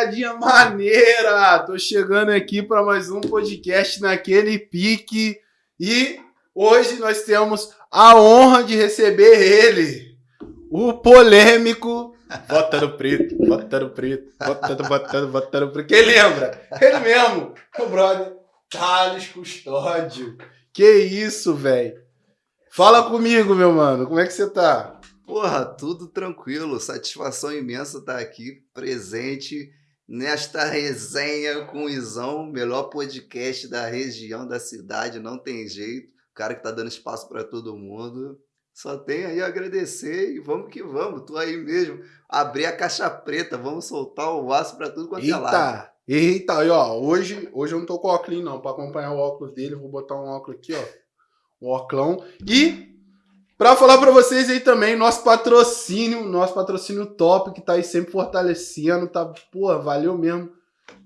rapaziadinha maneira! Tô chegando aqui para mais um podcast naquele pique e hoje nós temos a honra de receber ele, o polêmico Botando preto, botando preto, botando, botando, botando preto. Quem lembra? Ele mesmo, o brother Thales Custódio. Que isso, velho? Fala comigo, meu mano, como é que você tá? Porra, tudo tranquilo. Satisfação imensa estar aqui presente nesta resenha com o Izão, melhor podcast da região, da cidade, não tem jeito. O cara que tá dando espaço para todo mundo. Só tem aí a agradecer e vamos que vamos. Tu aí mesmo, abrir a caixa preta, vamos soltar o aço para tudo quanto é lado. Eita, e ó, hoje, hoje eu não tô com óculos não, para acompanhar o óculos dele, vou botar um óculos aqui, ó. Um óculos. E para falar para vocês aí também, nosso patrocínio, nosso patrocínio top, que tá aí sempre fortalecendo, tá, pô, valeu mesmo.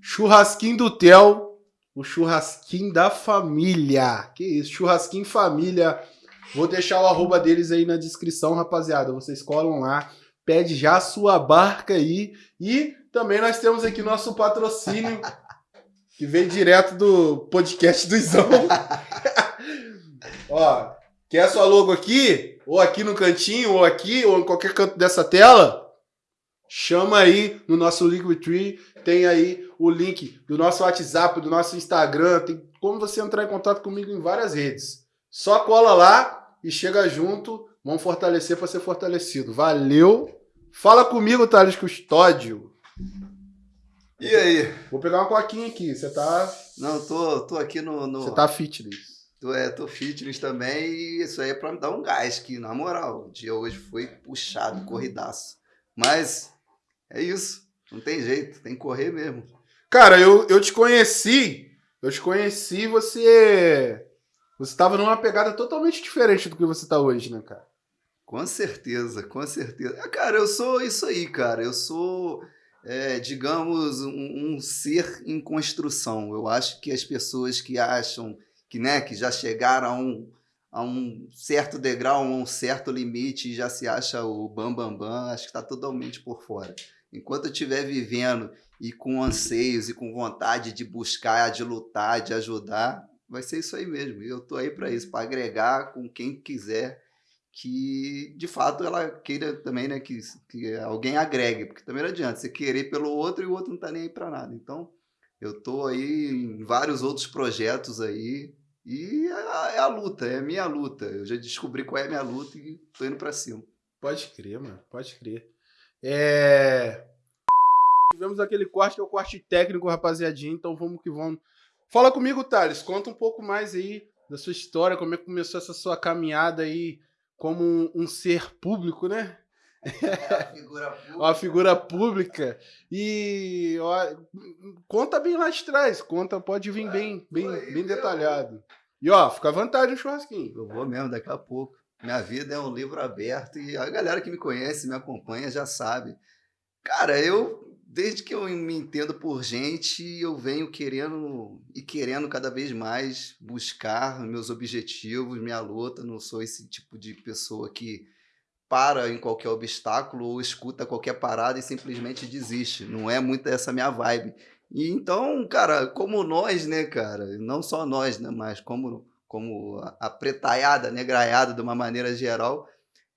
Churrasquinho do Tel, o churrasquinho da família. Que isso, churrasquinho família Vou deixar o arroba deles aí na descrição, rapaziada. Vocês colam lá, pede já a sua barca aí. E também nós temos aqui nosso patrocínio, que veio direto do podcast do Izão. Ó, quer a sua logo aqui? Ou aqui no cantinho, ou aqui, ou em qualquer canto dessa tela? Chama aí no nosso Linktree, tem aí o link do nosso WhatsApp, do nosso Instagram, tem como você entrar em contato comigo em várias redes. Só cola lá, e chega junto, vamos fortalecer para ser fortalecido. Valeu! Fala comigo, Thales Custódio. E aí? Vou pegar uma coquinha aqui. Você tá. Não, tô, tô aqui no. no... Você tá fitness. Tô, é, tô fitness também e isso aí é pra me dar um gás, que na moral, o dia hoje foi puxado, corridaço. Mas é isso. Não tem jeito, tem que correr mesmo. Cara, eu, eu te conheci. Eu te conheci, você você estava numa pegada totalmente diferente do que você está hoje, né, cara? Com certeza, com certeza. É, cara, eu sou isso aí, cara. Eu sou, é, digamos, um, um, ser em construção. Eu acho que as pessoas que acham que, né, que já chegaram a um, a um certo degrau, a um certo limite e já se acha o bam bam bam, acho que está totalmente por fora. Enquanto eu estiver vivendo e com anseios e com vontade de buscar, de lutar, de ajudar, vai ser isso aí mesmo. E eu tô aí para isso, para agregar com quem quiser que de fato ela queira também, né, que, que alguém agregue, porque também não adianta você querer pelo outro e o outro não tá nem aí para nada. Então, eu tô aí em vários outros projetos aí e é a, é a, luta, é a minha luta. Eu já descobri qual é a minha luta e tô indo para cima. Pode crer, mano, pode crer. É... Tivemos aquele corte que é o corte técnico, rapaziadinha, então vamos que vamos Fala comigo, Thales. Conta um pouco mais aí da sua história, como é que começou essa sua caminhada aí como um, um ser público, né? É, figura pública. Uma figura pública. E ó, conta bem lá de trás, conta, pode vir bem, bem, bem detalhado. E ó, fica à vontade no churrasquinho. Eu vou mesmo daqui a pouco. Minha vida é um livro aberto e a galera que me conhece, me acompanha, já sabe. Cara, eu desde que eu me entendo por gente, eu venho querendo e querendo cada vez mais buscar meus objetivos, minha luta. Não sou esse tipo de pessoa que para em qualquer obstáculo ou escuta qualquer parada e simplesmente desiste. Não é muito essa minha vibe. E então, cara, como nós, né, cara, não só nós, né, mas como como a pretaiada, negraiada de uma maneira geral,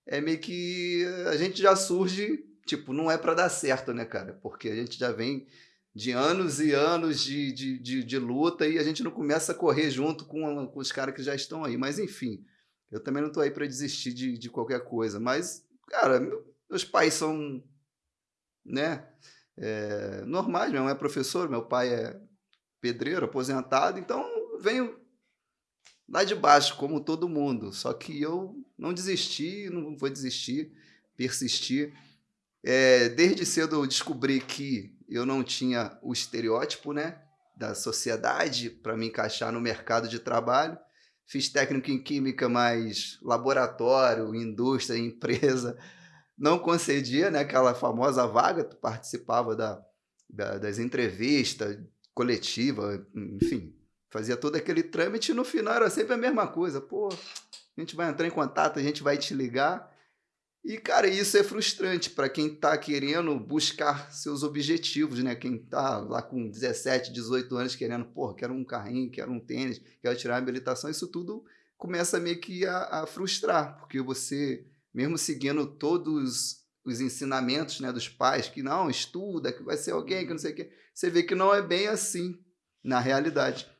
é meio que a gente já surge tipo, não é para dar certo, né, cara? Porque a gente já vem de anos e anos de, de, de, de luta e a gente não começa a correr junto com, com os caras que já estão aí. Mas, enfim, eu também não tô aí para desistir de, de qualquer coisa. Mas, cara, meus pais são, né, é, normais, meu é professor, meu pai é pedreiro, aposentado, então venho lá de baixo, como todo mundo. Só que eu não desisti, não vou desistir, persistir. É, desde cedo eu descobri que eu não tinha o estereótipo né, da sociedade para me encaixar no mercado de trabalho. Fiz técnico em química, mas laboratório, indústria, empresa, não concedia né, aquela famosa vaga, tu participava da, da, das entrevistas coletiva, enfim, fazia todo aquele trâmite e no final era sempre a mesma coisa. Pô, a gente vai entrar em contato, a gente vai te ligar. E, cara, isso é frustrante para quem está querendo buscar seus objetivos, né? Quem está lá com 17, 18 anos querendo, pô, quero um carrinho, quero um tênis, quero tirar a habilitação, isso tudo começa meio que a, a frustrar, porque você, mesmo seguindo todos os ensinamentos né, dos pais, que não, estuda, que vai ser alguém, que não sei o quê, você vê que não é bem assim na realidade.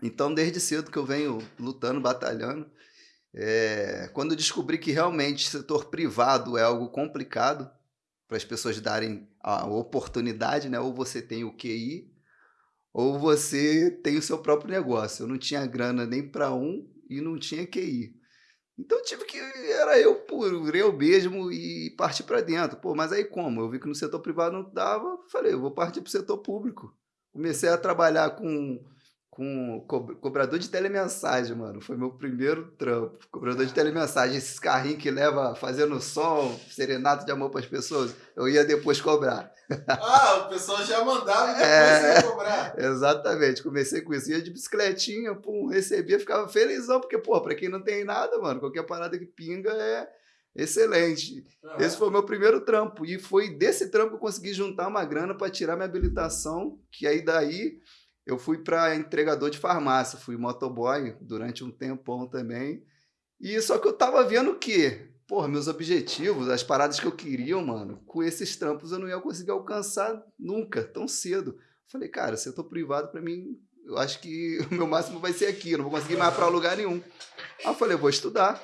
Então, desde cedo que eu venho lutando, batalhando, é, quando descobri que realmente setor privado é algo complicado para as pessoas darem a oportunidade, né? Ou você tem o QI, ou você tem o seu próprio negócio. Eu não tinha grana nem para um e não tinha QI. Então tive que era eu por eu mesmo e partir para dentro. Pô, mas aí como? Eu vi que no setor privado não dava, falei, eu vou partir para o setor público. Comecei a trabalhar com com co cobrador de telemensagem, mano. Foi meu primeiro trampo. Cobrador de telemensagem, esses carrinhos que leva fazendo som, serenato de amor para as pessoas. Eu ia depois cobrar. Ah, o pessoal já mandava e depois é, ia cobrar. Exatamente. Comecei com isso. Ia de bicicletinha, pum, recebia, ficava felizão, porque, pô, para quem não tem nada, mano, qualquer parada que pinga é excelente. Uhum. Esse foi o meu primeiro trampo. E foi desse trampo que eu consegui juntar uma grana para tirar minha habilitação, que aí daí eu fui para entregador de farmácia, fui motoboy durante um tempão também. E só que eu tava vendo que, porra, meus objetivos, as paradas que eu queria, mano, com esses trampos eu não ia conseguir alcançar nunca, tão cedo. Falei, cara, se eu tô privado para mim, eu acho que o meu máximo vai ser aqui, eu não vou conseguir mais para lugar nenhum. Aí eu falei, eu vou estudar.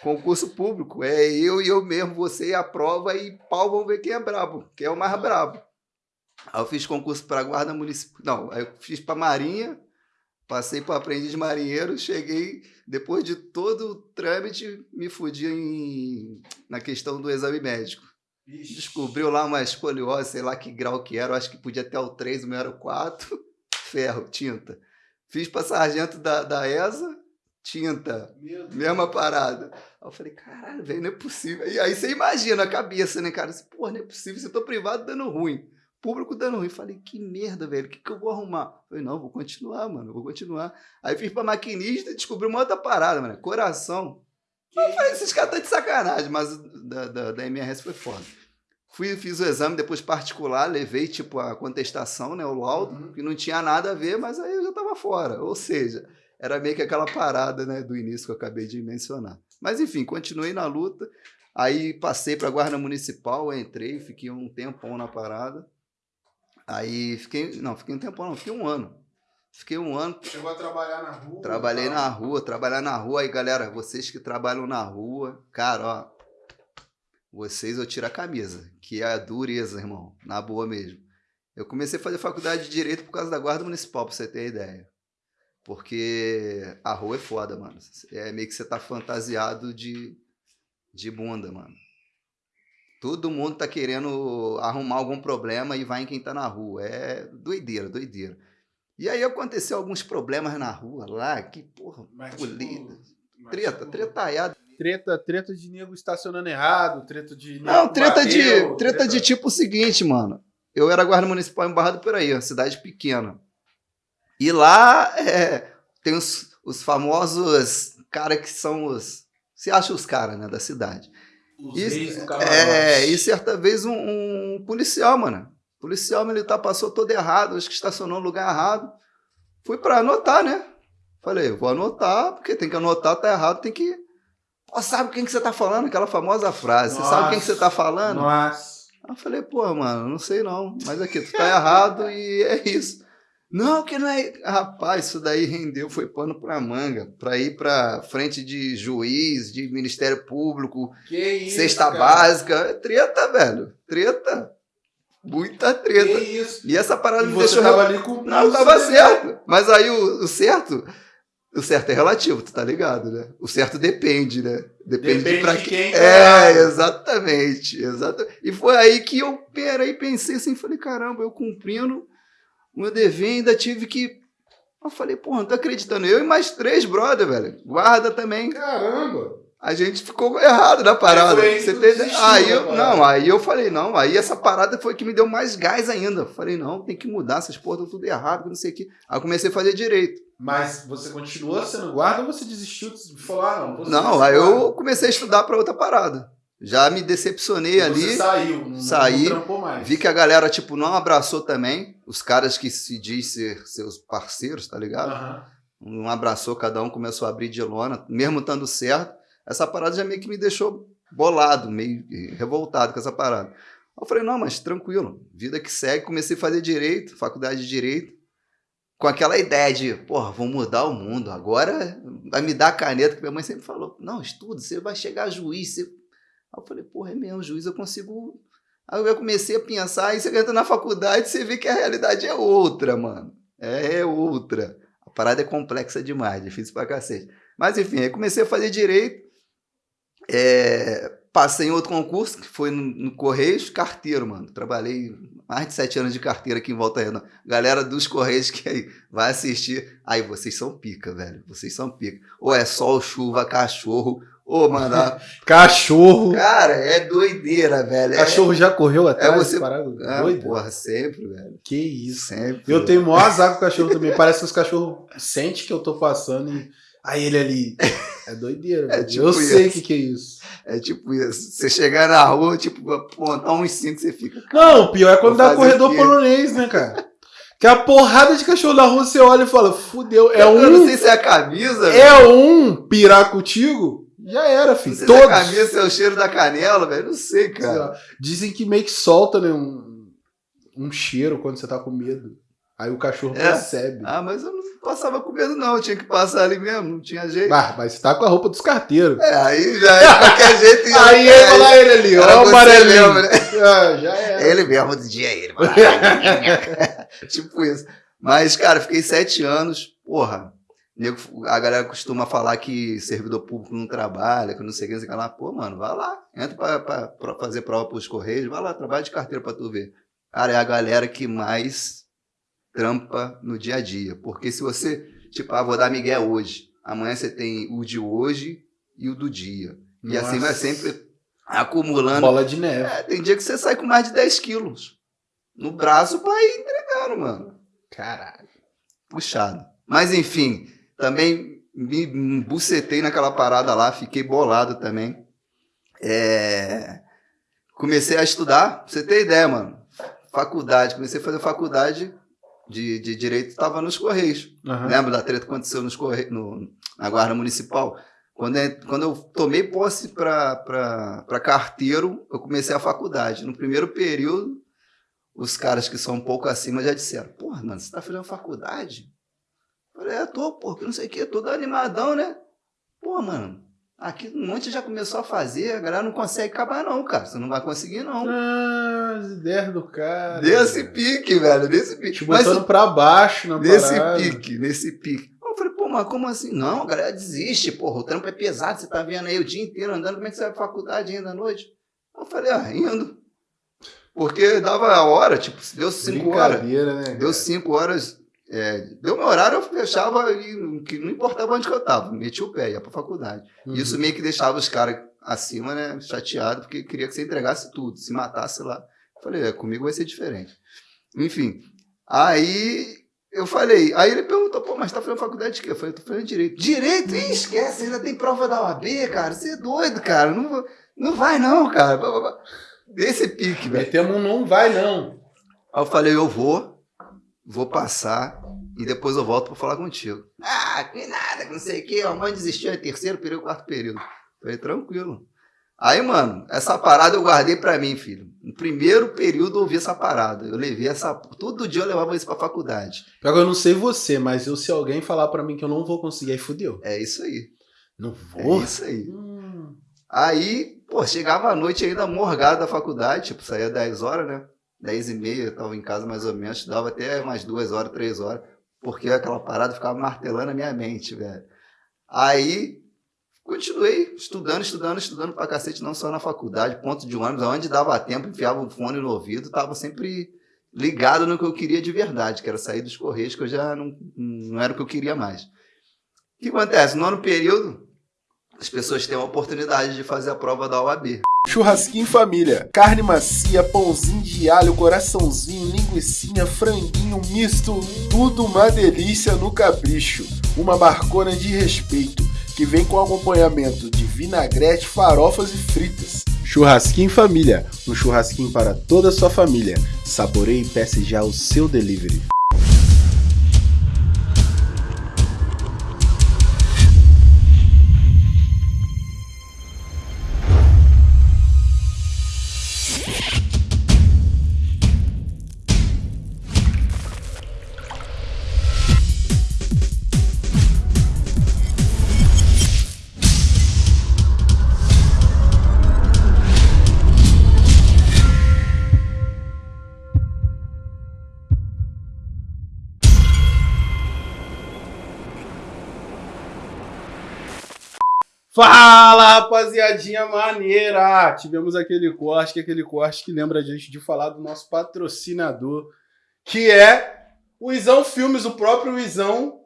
Concurso público, é eu e eu mesmo, você e a prova e pau, vamos ver quem é brabo, quem é o mais brabo. Aí eu fiz concurso para guarda municipal. Não, aí eu fiz para marinha, passei para aprendiz marinheiro, cheguei, depois de todo o trâmite, me fudi em, na questão do exame médico. Ixi. Descobriu lá uma escoliose, sei lá que grau que era, eu acho que podia até o 3, o meu era o 4, ferro, tinta. Fiz para sargento da, da ESA, tinta, mesma parada. Aí eu falei, caralho, velho, não é possível. E aí você imagina a cabeça, né, cara? Pô, não é possível, se eu tô privado dando ruim público dando ruim. Falei, que merda, velho, o que, que eu vou arrumar? Falei, não, vou continuar, mano, vou continuar. Aí fiz pra maquinista e descobri uma outra parada, mano, coração. Que eu falei, esses caras estão de sacanagem, mas da, da, da MRS foi foda. Fui, fiz o exame depois particular, levei, tipo, a contestação, né, o laudo, uhum. que não tinha nada a ver, mas aí eu já tava fora. Ou seja, era meio que aquela parada, né, do início que eu acabei de mencionar. Mas, enfim, continuei na luta. Aí passei para a Guarda Municipal, entrei, fiquei um tempão na parada. Aí fiquei, não, fiquei um tempo, não, fiquei um ano. Fiquei um ano. Chegou a trabalhar na rua? Trabalhei na rua, trabalhar na rua. Aí, galera, vocês que trabalham na rua, cara, ó, vocês eu tiro a camisa, que é a dureza, irmão, na boa mesmo. Eu comecei a fazer faculdade de Direito por causa da Guarda Municipal, pra você ter ideia. Porque a rua é foda, mano. É meio que você tá fantasiado de, de bunda, mano. Todo mundo tá querendo arrumar algum problema e vai em quem tá na rua. É doideira, doideira. E aí aconteceu alguns problemas na rua lá, que porra, mas, polida. Tipo, treta, tipo, tretaiada. Treta, treta de nego estacionando errado, treta de. Não, treta bateu, de. Treta, treta de tipo o seguinte, mano. Eu era guarda municipal em Barra do Piraí, uma cidade pequena. E lá é, tem os, os famosos caras que são os. Você acha os caras, né, da cidade. E, é, e certa vez um, um, policial, mano. Policial militar passou todo errado, acho que estacionou no lugar errado. Fui para anotar, né? Falei, vou anotar, porque tem que anotar, tá errado, tem que. Pô, sabe quem que você tá falando? Aquela famosa frase. Nossa, você sabe quem que você tá falando? Nossa. Aí eu falei, pô, mano, não sei não. Mas aqui, tu tá errado e é isso. Não, que não é. Rapaz, isso daí rendeu, foi pano pra manga. Pra ir pra frente de juiz, de Ministério Público, que isso, cesta cara. básica. Treta, velho. Treta. Muita treta. Que isso? E essa parada e me deixou. Tava ali com não, tava certo. Mas aí o, o, certo. O certo é relativo, tu tá ligado, né? O certo depende, né? Depende, depende de pra de quem. É, exatamente, exatamente. E foi aí que eu peraí, pensei assim, falei, caramba, eu cumprindo o meu dever ainda tive que. Eu falei, porra, não tô acreditando. Eu e mais três brother, velho. Guarda também. Caramba! A gente ficou errado na parada. Você tem... aí eu, não, aí eu falei, não, aí essa parada foi que me deu mais gás ainda. falei, não, tem que mudar, essas porras estão tudo errado, não sei o que. Aí eu comecei a fazer direito. Mas você continuou sendo guarda ou você desistiu de falar, ah, não? Não, aí eu comecei a estudar para outra parada. Já me decepcionei ali. Você saiu, não, saí, não mais. Vi que a galera, tipo, não abraçou também. Os caras que se diz ser seus parceiros, tá ligado? Não abraçou, cada um começou a abrir de lona, mesmo estando certo. Essa parada já meio que me deixou bolado, meio revoltado com essa parada. Eu falei, não, mas tranquilo, vida que segue. Comecei a fazer direito, faculdade de direito, com aquela ideia de, porra, vou mudar o mundo. Agora vai me dar a caneta, que minha mãe sempre falou, não, estuda, você vai chegar a juiz. Você... Aí eu falei, porra, é mesmo, juiz eu consigo. Aí eu comecei a pensar, aí você entra na faculdade você vê que a realidade é outra, mano. É outra. A parada é complexa demais, difícil pra cacete. Mas enfim, aí comecei a fazer direito. É, passei em outro concurso, que foi no, no Correios, carteiro, mano. Trabalhei mais de sete anos de carteira aqui em Volta Redonda. Galera dos Correios que aí vai assistir. Aí, vocês são pica, velho. Vocês são pica. Ou é sol, chuva, cachorro. Ô, mano. a- Cachorro. Cara, é doideira, velho. É- Cachorro já correu atrás? É você- parado? Ah, Doido. porra, sempre, velho. Que isso. Sempre. Eu tenho maior azar com o cachorro também. Parece que os cachorros sentem que eu tô passando e. Aí ele ali. É doideira. É velho. tipo eu sei o isso. que, que é isso. É tipo isso. Você chegar na rua, tipo, apontar uns cinco, você fica. Não, o pior é quando dá corredor polonês, né, cara? Que a porrada de cachorro na rua você olha e fala, fudeu, é Eu não um. sei se é a camisa, velho. É um pirar contigo, já era, filho. é Todos. a camisa, é o cheiro da canela, velho. Não sei, cara. Dizem que meio que solta, né, um, um cheiro quando você tá com medo. Aí o cachorro É. percebe. Ah, mas eu não passava com medo, não. Eu tinha que passar ali mesmo, não tinha jeito. Ah, mas você tá com a roupa dos carteiros. É, aí já é qualquer jeito. já- Aí é, ia falar ele ali, ó o amarelinho. mesmo, né? Ah, já era. Ele mesmo, do dia ele. mano. tipo isso. Mas, cara, fiquei sete anos, porra. A galera costuma falar que servidor público não trabalha, que não sei o que, não sei o que lá. Pô, mano, vai lá. Entra pra fazer prova pros Correios, vai lá, trabalha de carteira pra tu ver. Cara, é a galera que mais trampa no dia a dia. Porque se você, tipo, ah, vou dar Miguel hoje. Amanhã você tem o de hoje e o do dia. E assim vai Nossa. sempre acumulando. Bola de neve. É, tem dia que você sai com mais de 10 quilos no braço pra ir entregando, mano. Caralho. Puxado. Mas enfim, também me bucetei naquela parada lá, fiquei bolado também. É, Comecei a estudar, pra você ter ideia, mano. Faculdade, comecei a fazer faculdade de, de Direito, estava nos Correios. Aham. Lembra da treta que aconteceu nos corre... no, na Guarda Municipal? Quando, é- quando eu tomei posse para carteiro, eu comecei a faculdade. No primeiro período, os caras que são um pouco acima já disseram: Porra, mano, você tá fazendo faculdade? Falei: É, tô, pô, que não sei o quê, todo animadão, né? Pô, mano, aqui um monte já começou a fazer, a galera não consegue acabar, não, cara. Você não vai conseguir, não. Ah, as ideias do cara. Desse pique, velho, desse pique. Te Mas botando pra baixo na Nesse parada. pique, nesse pique. Eu falei, pô, mas como assim? Não, a galera desiste, porra, o trampo é pesado, você tá vendo aí o dia inteiro andando, como é que você vai pra faculdade ainda à noite? Eu falei, ah, indo. Porque dava a hora, tipo, deu cinco horas. Né? Deu cara? cinco horas, é, deu meu horário, eu fechava e que não importava onde que eu tava, metia o pé, ia pra faculdade. Uhum. Isso meio que deixava os caras acima, né, chateado, porque queria que você entregasse tudo, se matasse lá. Eu falei, é, comigo vai ser diferente. Enfim, aí eu falei, aí ele perguntou, pô, mas tá fazendo faculdade de quê? Eu falei, tô fazendo direito. Direito? Ih, esquece, ainda tem prova da OAB, cara, você é doido, cara, não, não vai não, cara. Desse pique, velho. Metemos um não vai, não. Aí eu falei, eu vou, vou passar e depois eu volto pra falar contigo. Ah, que nada, que não sei o quê, a mãe desistiu, é terceiro período, quarto período. Falei, tranquilo. Aí, mano, essa parada eu guardei pra mim, filho. No primeiro período eu ouvi essa parada. Eu levei essa. Todo dia eu levava isso pra faculdade. Que eu não sei você, mas eu, se alguém falar pra mim que eu não vou conseguir, aí fudeu. É isso aí. Não É vou? isso aí. Hum. Aí, pô, chegava à noite ainda morgado da faculdade, tipo, saía 10 horas, né? 10 e meia, eu tava em casa mais ou menos, dava até mais duas horas, três horas, porque aquela parada ficava martelando a minha mente, velho. Aí, continuei estudando, estudando, estudando pra cacete, não só na faculdade, ponto de ônibus, onde dava tempo, enfiava o fone no ouvido, tava sempre ligado no que eu queria de verdade, que era sair dos Correios, que eu já não, não era o que eu queria mais. O que acontece? No ano período, as pessoas têm a oportunidade de fazer a prova da OAB. Churrasquinho família. Carne macia, pãozinho de alho, coraçãozinho, linguiçinha, franguinho misto. Tudo uma delícia no capricho. Uma barcona de respeito que vem com acompanhamento de vinagrete, farofas e fritas. Churrasquinho Família, um churrasquinho para toda a sua família. Saboreie e peça já o seu delivery. Fala, rapaziadinha maneira! Tivemos aquele corte, que é aquele corte que lembra a gente de falar do nosso patrocinador, que é o Isão Filmes, o próprio Isão.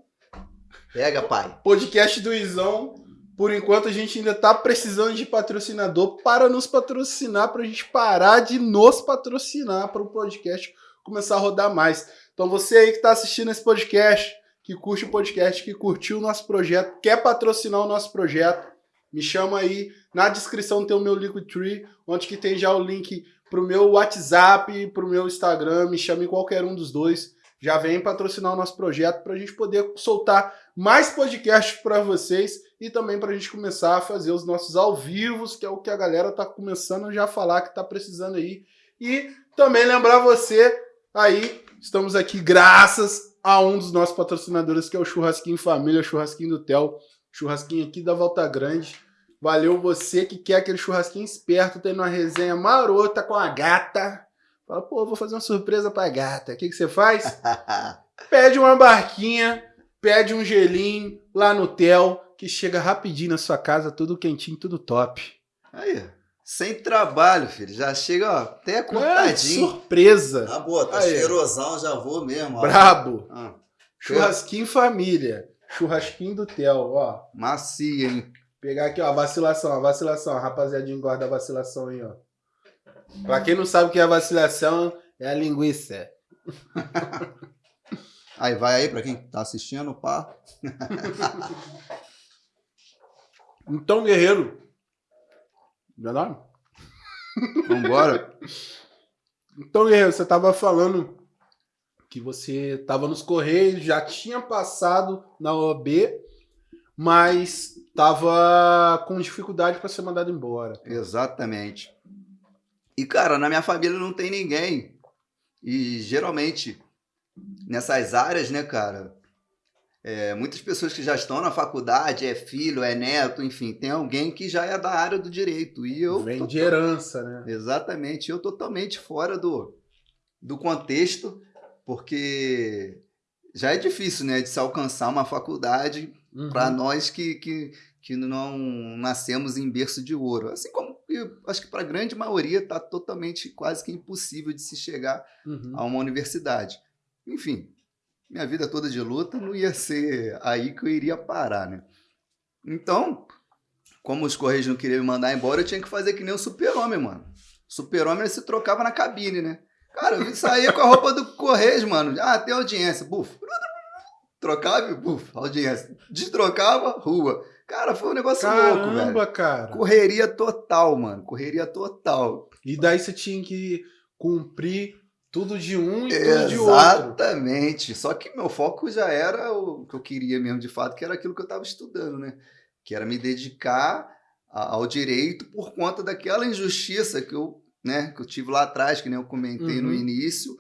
Pega, pai. Podcast do Isão. Por enquanto a gente ainda tá precisando de patrocinador para nos patrocinar, para a gente parar de nos patrocinar para o podcast começar a rodar mais. Então você aí que está assistindo esse podcast, que curte o podcast, que curtiu o nosso projeto, quer patrocinar o nosso projeto, me chama aí. Na descrição tem o meu Linktree, onde que tem já o link pro meu WhatsApp, pro meu Instagram. Me chama em qualquer um dos dois. Já vem patrocinar o nosso projeto para a gente poder soltar mais podcasts para vocês e também para a gente começar a fazer os nossos ao vivos, que é o que a galera tá começando já a falar que tá precisando aí. E também lembrar você aí, estamos aqui graças a um dos nossos patrocinadores, que é o Churrasquinho Família, Churrasquinho do Tel churrasquinho aqui da Volta Grande. Valeu você que quer aquele churrasquinho esperto, tendo uma resenha marota com a gata. Fala, pô, vou fazer uma surpresa pra gata. O que, que você faz? pede uma barquinha, pede um gelinho lá no Tel, que chega rapidinho na sua casa, tudo quentinho, tudo top. Aí, sem trabalho, filho. Já chega, ó, até é, cortadinho. É, surpresa. Tá boa, tá Aí. cheirosão, já vou mesmo. Ó. Brabo. Ah. Churrasquinho família. Churrasquinho do Theo, ó. Macia, hein? Pegar aqui, ó, a vacilação, a vacilação. A rapaziadinha guarda a vacilação aí, ó. Pra quem não sabe o que é a vacilação, é a linguiça. aí, vai aí pra quem tá assistindo, pá. então, guerreiro. Verdade? Vambora. Então, guerreiro, você tava falando que você estava nos Correios, já tinha passado na OAB, mas estava com dificuldade para ser mandado embora. Exatamente. E, cara, na minha família não tem ninguém. E geralmente, nessas áreas, né, cara, é, muitas pessoas que já estão na faculdade, é filho, é neto, enfim, tem alguém que já é da área do direito. E eu. Vem de herança, né? Exatamente. Eu totalmente fora do, do contexto porque já é difícil, né, de se alcançar uma faculdade uhum. para nós que, que, que não nascemos em berço de ouro. Assim como eu acho que para a grande maioria está totalmente quase que impossível de se chegar uhum. a uma universidade. Enfim, minha vida toda de luta não ia ser aí que eu iria parar, né? Então, como os Correios não queriam me mandar embora, eu tinha que fazer que nem o super-homem, mano. Super-homem se trocava na cabine, né? Cara, eu saía com a roupa do Correios, mano. Ah, tem audiência. Buf. Trocava, buf, audiência. Destrocava, rua. Cara, foi um negócio Caramba, louco, velho. Caramba, cara. Correria total, mano. Correria total. E daí você tinha que cumprir tudo de um e tudo de outro. Exatamente. Só que meu foco já era o que eu queria mesmo, de fato, que era aquilo que eu estava estudando, né? Que era me dedicar ao direito por conta daquela injustiça que eu né, que eu tive lá atrás, que nem eu comentei uhum. no início,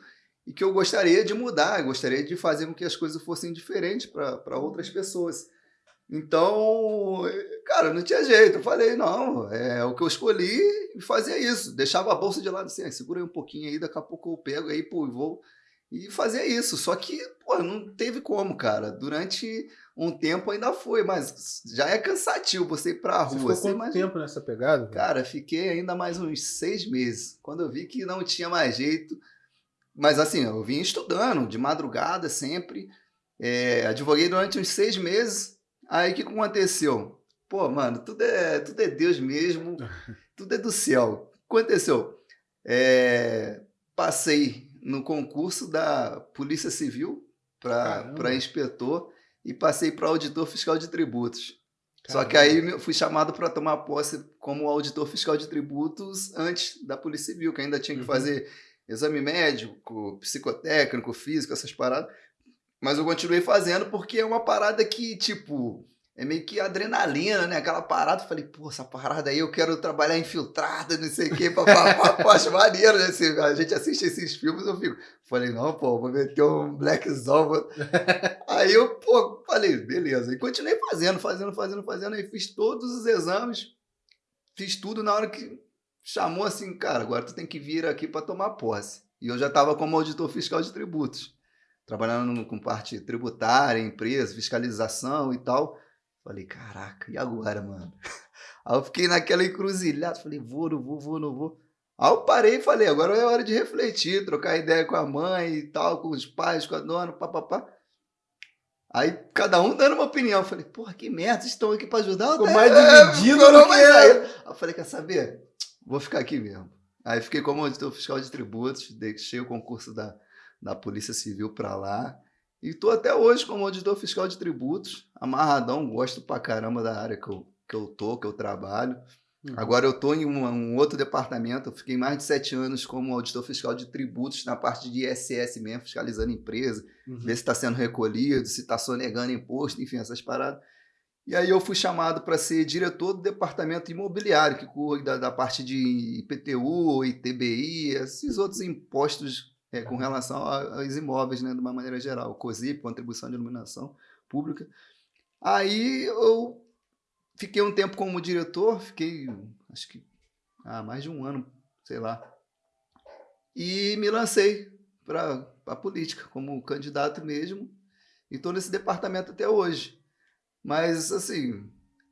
e que eu gostaria de mudar, gostaria de fazer com que as coisas fossem diferentes para outras pessoas. Então, cara, não tinha jeito. Eu falei, não, é o que eu escolhi e fazia isso. Deixava a bolsa de lado assim, segura aí um pouquinho aí, daqui a pouco eu pego aí, pô, e vou. E fazia isso. Só que, pô, não teve como, cara. Durante um tempo ainda foi, mas já é cansativo você ir pra rua. Você ficou quanto tempo nessa pegada? Cara, fiquei ainda mais uns seis meses. Quando eu vi que não tinha mais jeito. Mas assim, eu vim estudando de madrugada sempre. É, advoguei durante uns seis meses. Aí o que aconteceu? Pô, mano, tudo é, tudo é Deus mesmo, tudo é do céu. O que aconteceu? É, passei no concurso da Polícia Civil para inspetor e passei para auditor fiscal de tributos. Só que aí eu fui chamado para tomar posse como auditor fiscal de tributos antes da Polícia Civil, que ainda tinha que Uhum. fazer exame médico, psicotécnico, físico, essas paradas. Mas eu continuei fazendo porque é uma parada que, tipo, é meio que adrenalina, né? Aquela parada, eu falei, pô, essa parada aí eu quero trabalhar infiltrada, não sei o quê, papapá, pô, acho maneiro, né? Se a gente assiste esses filmes, eu fico. Falei, não, pô, vou meter um blackzão. vou- Aí eu, pô, falei, beleza. E continuei fazendo, fazendo, fazendo, fazendo. Aí fiz todos os exames, fiz tudo na hora que chamou assim, cara, agora tu tem que vir aqui para tomar posse. E eu já estava como auditor fiscal de tributos, trabalhando com parte tributária, empresa, fiscalização e tal. Falei, caraca, e agora, mano? Aí eu fiquei naquela encruzilhada, falei, vou, não vou, vou, não vou. Aí eu parei e falei, agora é hora de refletir, trocar ideia com a mãe e tal, com os pais, com a dona, papapá. Aí cada um dando uma opinião. Eu falei, porra, que merda, estão aqui pra ajudar? Ficou mais é, dividido do que- aí. Aí eu falei, quer saber? Vou ficar aqui mesmo. Aí fiquei como auditor fiscal de tributos, deixei o concurso da, da Polícia Civil pra lá. E tô até hoje como auditor fiscal de tributos, amarradão, gosto pra caramba da área que eu, que eu tô, que eu trabalho. Uhum. Agora eu tô em um, um outro departamento, eu fiquei mais de sete anos como auditor fiscal de tributos na parte de ISS mesmo, fiscalizando empresa, Uhum. ver se está sendo recolhido, se está sonegando imposto, enfim, essas paradas. E aí eu fui chamado para ser diretor do departamento imobiliário, que cuida da parte de IPTU, ITBI, esses outros impostos é, com relação aos imóveis, né, de uma maneira geral, COSIP, Contribuição de Iluminação Pública. Aí eu fiquei um tempo como diretor, fiquei, acho que, ah, mais de um ano, sei lá. E me lancei para a política, como candidato mesmo, e estou nesse departamento até hoje. Mas, assim,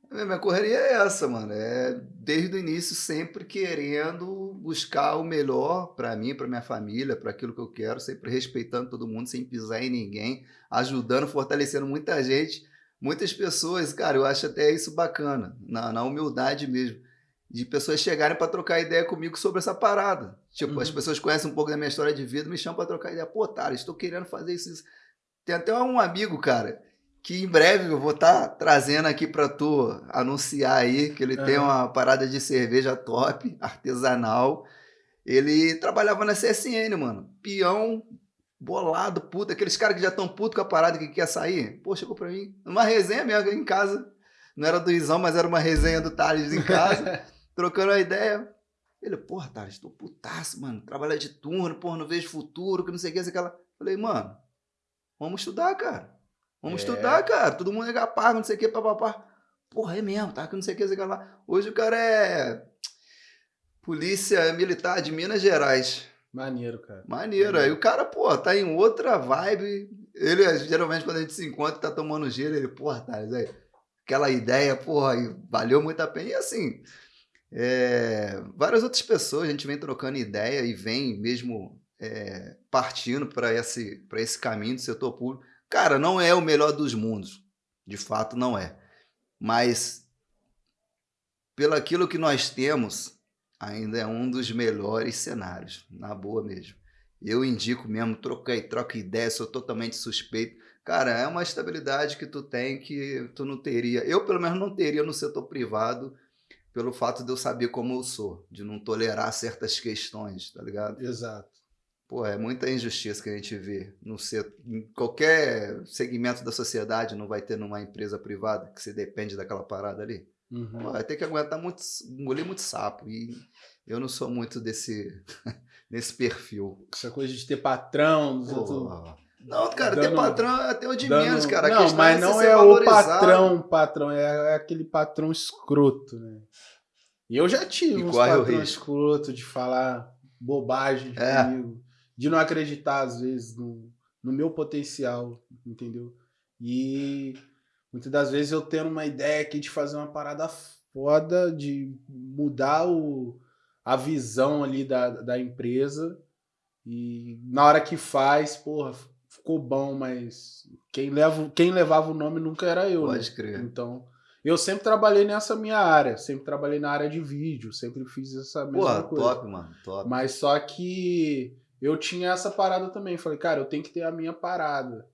a minha correria é essa, mano. É desde o início sempre querendo buscar o melhor para mim, para minha família, para aquilo que eu quero, sempre respeitando todo mundo, sem pisar em ninguém, ajudando, fortalecendo muita gente, muitas pessoas. Cara, eu acho até isso bacana, na, na humildade mesmo, de pessoas chegarem para trocar ideia comigo sobre essa parada. Tipo, as Uhum. pessoas conhecem um pouco da minha história de vida, me chamam para trocar ideia. Pô, Thales, estou querendo fazer isso, isso. Tem até um amigo, cara, que em breve eu vou estar trazendo aqui para tu anunciar aí que ele tem Aham. uma parada de cerveja top, artesanal. Ele trabalhava na CSN, mano. Peão, bolado, puto. Aqueles caras que já estão puto com a parada que quer sair. Pô, chegou pra mim. Uma resenha mesmo em casa. Não era do Izão, mas era uma resenha do Thales em casa. trocando a ideia. Ele, porra, Thales, tô putaço, mano. Trabalhar de turno, porra, não vejo futuro, que não sei o que, sei aquela. Falei, mano, vamos estudar, cara. Vamos É. estudar, cara. Todo mundo é capaz, não sei o que, papapá. Porra, é mesmo, tá? Que não sei o que, sei que lá. Hoje o cara é polícia militar de Minas Gerais. Maneiro, cara. Maneiro. Aí o cara, pô, tá em outra vibe. Ele, geralmente, quando a gente se encontra, tá tomando gelo, ele, porra, Thales, aí, aquela ideia, porra, e valeu muito a pena. E assim, é, várias outras pessoas, a gente vem trocando ideia e vem mesmo é, partindo para esse, pra esse caminho do setor público. Cara, não é o melhor dos mundos. De fato, não é. Mas, pelo aquilo que nós temos, ainda é um dos melhores cenários, na boa mesmo. Eu indico mesmo, troquei, troca ideia, sou totalmente suspeito. Cara, é uma estabilidade que tu tem que tu não teria. Eu, pelo menos, não teria no setor privado, pelo fato de eu saber como eu sou, de não tolerar certas questões, tá ligado? Exato. Pô, é muita injustiça que a gente vê no setor, em qualquer segmento da sociedade, não vai ter numa empresa privada que você depende daquela parada ali. Uhum. Pô, vai ter que aguentar muito, engolir muito sapo. E eu não sou muito desse, desse perfil. Essa coisa de ter patrão, Pô, Não, cara, ter Dando- patrão é até o de dando- menos, cara. Não, mas é você não é o patrão, patrão, é, é aquele patrão escroto, né? E eu já tive E uns corre o patrões risco. escroto de falar bobagem É. comigo, de não acreditar, às vezes, no, no meu potencial, entendeu? E muitas das vezes eu tendo uma ideia aqui de fazer uma parada foda, de mudar o, a visão ali da, da empresa, e na hora que faz, porra, ficou bom, mas quem, leva, quem levava o nome nunca era eu, né? Pode crer. Então, eu sempre trabalhei nessa minha área, sempre trabalhei na área de vídeo, sempre fiz essa mesma Porra, coisa. top, mano, top. Mas só que eu tinha essa parada também. Falei, cara, eu tenho que ter a minha parada.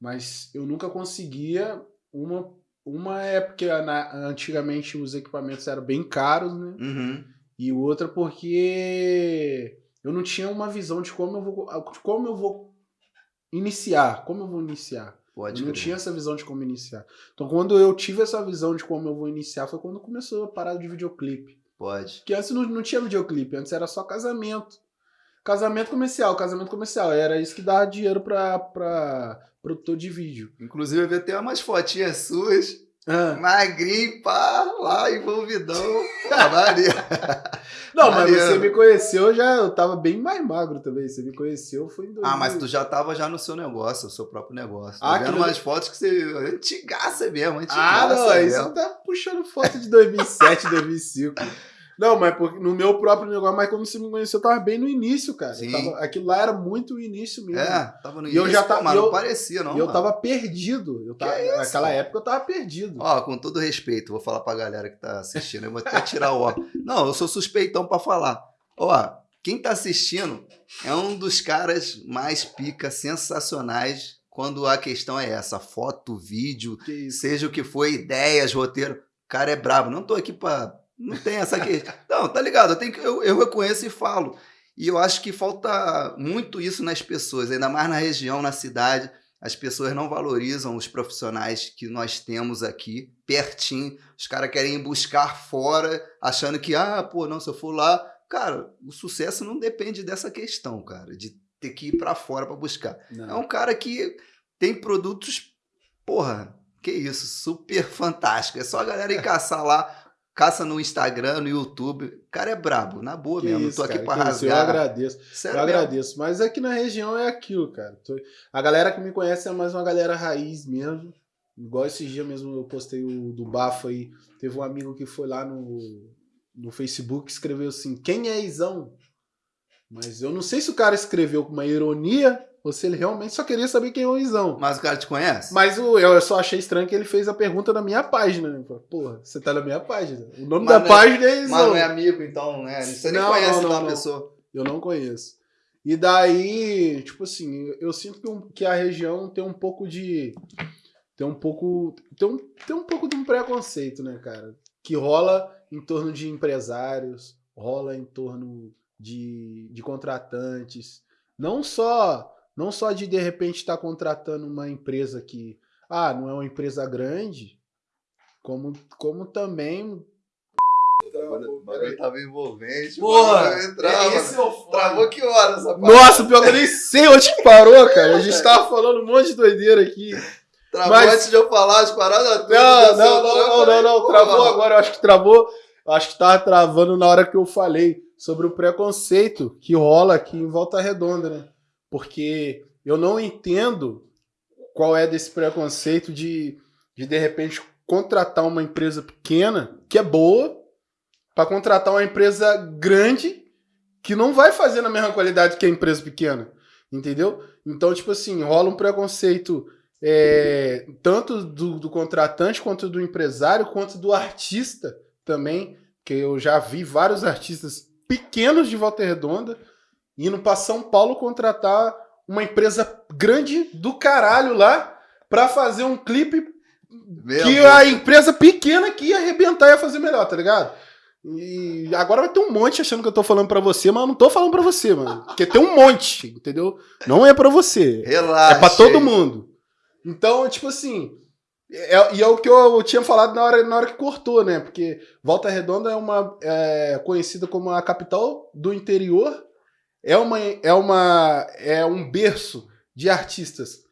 Mas eu nunca conseguia uma uma é porque na- antigamente os equipamentos eram bem caros, né? Uhum. E outra porque eu não tinha uma visão de como eu vou, de como eu vou iniciar, como eu vou iniciar. Pode eu não crer. tinha essa visão de como iniciar. Então quando eu tive essa visão de como eu vou iniciar foi quando começou a parada de videoclipe. Pode. Porque antes não, não tinha videoclipe, antes era só casamento. Casamento comercial, casamento comercial. Era isso que dava dinheiro pra, pra produtor de vídeo. Inclusive, eu vi até umas fotinhas suas, Ah. magrinho, pá, lá, envolvidão. Pô, Maria. Não, mas Mariano. você me conheceu já, eu tava bem mais magro também. Você me conheceu foi em 2000. Ah, mas tu já tava já no seu negócio, o seu próprio negócio. Tô Ah, vendo umas fotos que você. Antigaça mesmo, antigaça Ah, não, aí mesmo. você tá puxando foto de 2007, 2005. Não, mas no meu próprio negócio, mas quando você me conheceu, eu tava bem no início, cara. Tava- aquilo lá era muito o início mesmo. É, tava no E eu início, já tava- mas eu- não parecia, não. e eu mano. tava perdido. Eu tava, isso, naquela época eu tava perdido. Ó, com todo respeito, vou falar pra galera que tá assistindo, eu vou até tirar o óculos. Não, eu sou suspeitão pra falar. Ó, quem tá assistindo é um dos caras mais pica, sensacionais, quando a questão é essa, foto, vídeo, seja o que for, ideias, roteiro. O cara é brabo. Não tô aqui pra. Não tem essa questão. Não, tá ligado? Eu, tenho que- eu, eu reconheço e falo. E eu acho que falta muito isso nas pessoas, ainda mais na região, na cidade. As pessoas não valorizam os profissionais que nós temos aqui, pertinho. Os caras querem ir buscar fora, achando que, ah, pô, não, se eu for lá. Cara, o sucesso não depende dessa questão, cara, de ter que ir pra fora pra buscar. É Não. um cara que tem produtos, porra, que isso, super fantástico. É só a galera ir caçar lá, caça no Instagram, no YouTube. O cara é brabo, na boa Que mesmo. Não isso, tô aqui cara, pra isso, Eu rasgar. agradeço. Sério Eu mesmo. agradeço. Mas aqui na região é aquilo, cara. A galera que me conhece é mais uma galera raiz mesmo. Igual esses dias mesmo eu postei o do bafo aí. Teve um amigo que foi lá no, no Facebook e escreveu assim: Quem é Izão? Mas eu não sei se o cara escreveu com uma ironia ou se ele realmente só queria saber quem é o Izão. Mas o cara te conhece? Mas o, eu só achei estranho que ele fez a pergunta na minha página. Né? Porra, você tá na minha página. O nome Mas da é- página é Izão. Mas não é amigo, então, né? Você nem Não, conhece não, não, a pessoa. Eu não conheço. E daí, tipo assim, eu- eu sinto que, um- que a região tem um pouco de. Tem um pouco. Tem um, tem um pouco de um preconceito, né, cara? Que rola em torno de empresários, rola em torno de, de contratantes. Não só. Não só de de repente estar contratando uma empresa que. Ah, não é uma empresa grande. Como, como também. O bagulho tava envolvente. Porra! o bagulho Trava. esse é o foda. Travou que hora essa parada? Nossa, pior que eu nem sei onde que parou, cara. A gente tava falando um monte de doideira aqui. Travou mas- antes de eu falar as paradas todas. Não, do não, seu não, trampo, não, não, não. porra. Travou agora. Eu acho que travou. eu Acho que tava travando na hora que eu falei sobre o preconceito que rola aqui em Volta Redonda, né? Porque eu não entendo qual é desse preconceito de, de de repente, contratar uma empresa pequena, que é boa, para contratar uma empresa grande que não vai fazer na mesma qualidade que a empresa pequena. Entendeu? Então, tipo assim, rola um preconceito é, tanto do, do contratante quanto do empresário, quanto do artista também, que eu já vi vários artistas pequenos de Volta Redonda indo para São Paulo contratar uma empresa grande do caralho lá para fazer um clipe Meu que Deus. a empresa pequena que ia arrebentar ia fazer melhor, tá ligado? E agora vai ter um monte achando que eu tô falando pra você, mas eu não tô falando pra você, mano. Porque tem um monte, entendeu? Não é pra você. Relaxa. É pra todo mundo. Então, tipo assim. é- e é o que eu tinha falado na hora, na hora que cortou, né? Porque Volta Redonda é uma é, conhecida como a capital do interior. É uma é uma é um berço de artistas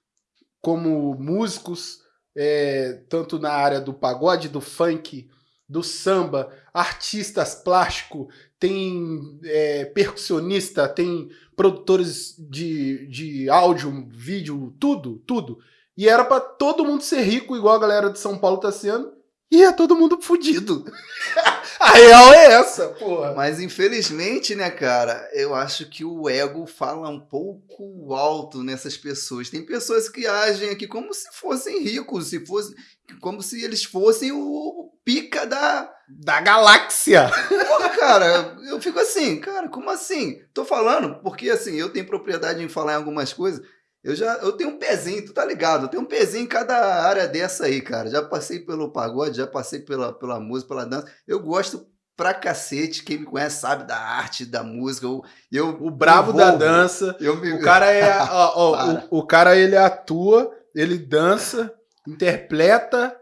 como músicos, é, tanto na área do pagode, do funk, do samba, artistas plástico, tem é, percussionista, tem produtores de, de áudio, vídeo, tudo, tudo. E era pra todo mundo ser rico, igual a galera de São Paulo tá sendo, e é todo mundo fudido. a real é essa, porra. Mas infelizmente, né, cara, eu acho que o ego fala um pouco alto nessas pessoas. Tem pessoas que agem aqui como se fossem ricos, se fosse, como se eles fossem o pica da. Da galáxia. Porra, cara, eu fico assim, cara, como assim? Tô falando, porque assim, eu tenho propriedade em falar em algumas coisas. Eu já eu tenho um pezinho, tu tá ligado? Eu tenho um pezinho em cada área dessa aí, cara. Já passei pelo pagode, já passei pela, pela música, pela dança. Eu gosto pra cacete. Quem me conhece sabe da arte, da música. Eu, eu o brabo da dança. Eu me... O cara é. ó, ó, o, o cara ele atua, ele dança, interpreta,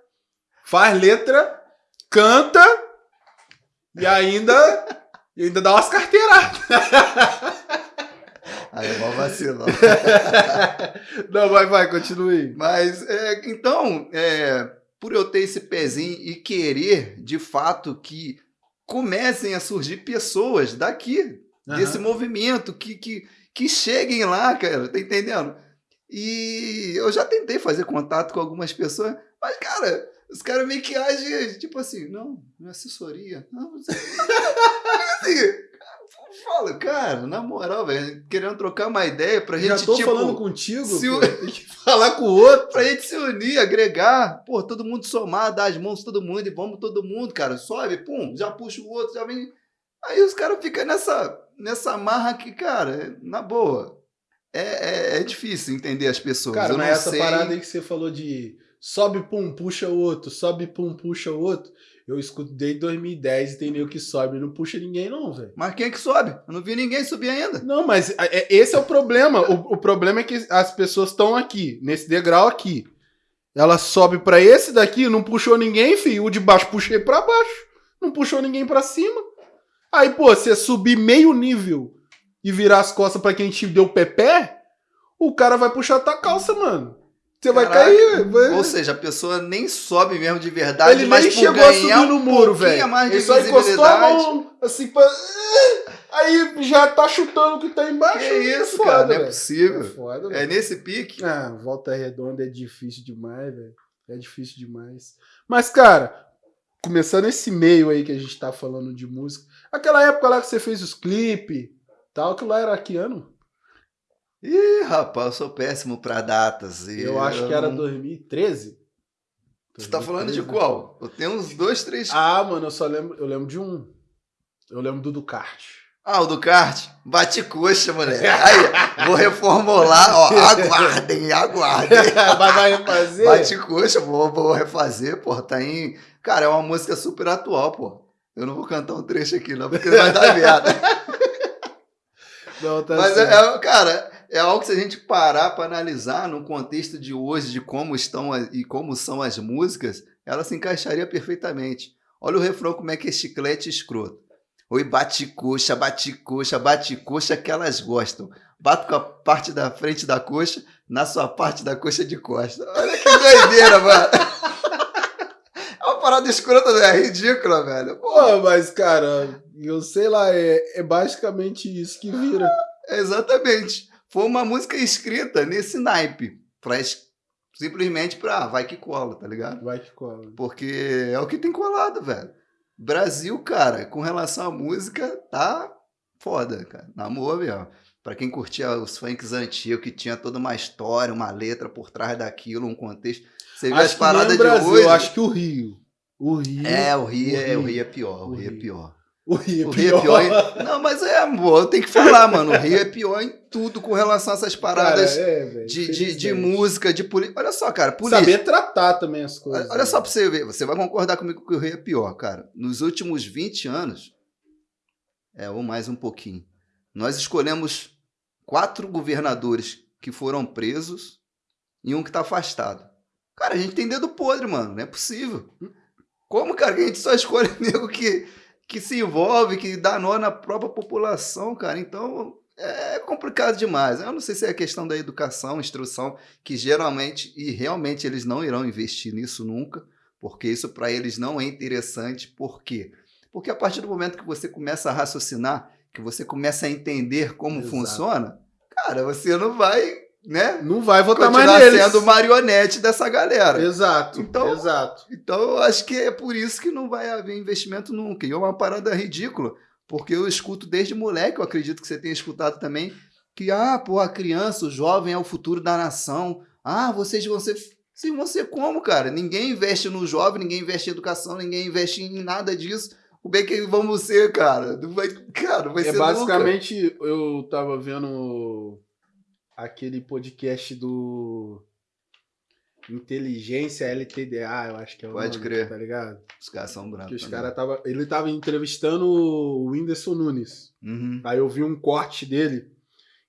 faz letra, canta e ainda, e ainda dá umas carteiradas. Aí é mó vacilão. Não, vai, vai, continue. Mas, é, então, é, por eu ter esse pezinho e querer, de fato, que comecem a surgir pessoas daqui, uhum. desse movimento, que, que, que cheguem lá, cara, tá entendendo? E eu já tentei fazer contato com algumas pessoas, mas, cara, os caras meio que agem, tipo assim, não, não é assessoria. Não, não sei. assim, fala, cara, na moral, velho, querendo trocar uma ideia pra gente, Já tô tipo, falando contigo, se falar com o outro. pra gente se unir, agregar, pô, todo mundo somar, dar as mãos todo mundo e vamos todo mundo, cara, sobe, pum, já puxa o outro, já vem... Aí os caras ficam nessa, nessa marra aqui, cara, na boa. É, é, é difícil entender as pessoas. Cara, Eu mas não essa sei... parada aí que você falou de sobe, pum, puxa o outro, sobe, pum, puxa o outro. Eu escuto desde 2010 e tem meio que sobe, não puxa ninguém, não, velho. Mas quem é que sobe? Eu não vi ninguém subir ainda. Não, mas é, é, esse é o problema. O, o problema é que as pessoas estão aqui, nesse degrau aqui. Ela sobe para esse daqui, não puxou ninguém, filho. O de baixo puxei para baixo. Não puxou ninguém para cima. Aí, pô, você subir meio nível e virar as costas para quem te deu pepé, o cara vai puxar tua calça, mano. Você vai cair. Vai... Ou seja, a pessoa nem sobe mesmo de verdade, Ele mas nem chegou a subir no muro, velho. mais de Ele só encostou a mão assim pra. Aí já tá chutando o que tá embaixo. Que isso, Foda, cara? Não é velho. possível. É foda, É velho. nesse pique. Ah, volta redonda é difícil demais, velho. É difícil demais. Mas, cara, começando esse meio aí que a gente tá falando de música, aquela época lá que você fez os clipes, tal, que lá era que ano? Ih, rapaz, eu sou péssimo pra datas. e Eu acho que era não- 2013. Você tá falando de 2013. qual? Eu tenho uns dois, três. Ah, mano, eu só lembro, eu lembro de um. Eu lembro do Ducati. Ah, o do kart? Bate coxa, moleque. Aí, vou reformular, ó. Aguardem, aguardem. vai, vai fazer? Bate coxa, vou, vou refazer, pô. Tá em. Cara, é uma música super atual, pô. Eu não vou cantar um trecho aqui, não, porque vai dar merda. Não, tá Mas, certo. é, cara, é algo que se a gente parar para analisar no contexto de hoje, de como estão e como são as músicas, ela se encaixaria perfeitamente. Olha o refrão, como é que é chiclete escroto. Oi, bate coxa, bate coxa, bate coxa que elas gostam. Bato com a parte da frente da coxa na sua parte da coxa de costa. Olha que doideira, mano. É uma parada escrota, né? é ridícula, velho. Pô, Pô, mas, cara, eu sei lá, é, é basicamente isso que vira. Exatamente. Foi uma música escrita nesse naipe. Pra, es- simplesmente pra ah, vai que cola, tá ligado? Vai que cola. Porque é o que tem colado, velho. Brasil, cara, com relação à música, tá foda, cara. Na boa mesmo. Pra quem curtia os funks antigos, que tinha toda uma história, uma letra por trás daquilo, um contexto. Você vê as que nem paradas o de Brasil, hoje. eu acho que o Rio. O Rio. É, o Rio, o é, Rio. o Rio é pior, o, O Rio é Rio. pior. O Rio é O Rio é pior. pior. em- Não, mas é, amor, eu tenho que falar, mano. O Rio é pior em tudo com relação a essas paradas Cara, é, velho, de, de, de música, de política. Olha só, cara, política. Saber tratar também as coisas. Olha só né? pra você ver, você vai concordar comigo que o Rio é pior, cara. Nos últimos 20 anos, é, ou mais um pouquinho, nós escolhemos quatro governadores que foram presos e um que tá afastado. Cara, a gente tem dedo podre, mano. Não é possível. Como, cara, que a gente só escolhe nego que, que se envolve, que dá nó na própria população, cara? Então, é complicado demais. Eu não sei se é a questão da educação, instrução, que geralmente e realmente eles não irão investir nisso nunca, porque isso para eles não é interessante. Por quê? Porque a partir do momento que você começa a raciocinar, que você começa a entender como Exato. funciona, cara, você não vai, né? Não vai votar mais neles. sendo marionete dessa galera. Exato, Então- exato. Então, eu acho que é por isso que não vai haver investimento nunca. E é uma parada ridícula, porque eu escuto desde moleque, eu acredito que você tenha escutado também, que, ah, pô, a criança, o jovem é o futuro da nação. Ah, vocês vão ser. Sim, vão ser como, cara? Ninguém investe no jovem, ninguém investe em educação, ninguém investe em nada disso. O bem que vamos ser, cara? Não vai, cara, não vai É ser nunca. basicamente, eu tava vendo aquele podcast do Inteligência LTDA, eu acho que é o Pode nome, crer. tá ligado? Os caras são brancos. Que os também. cara tava, ele tava entrevistando o Whindersson Nunes. Uhum. Aí eu vi um corte dele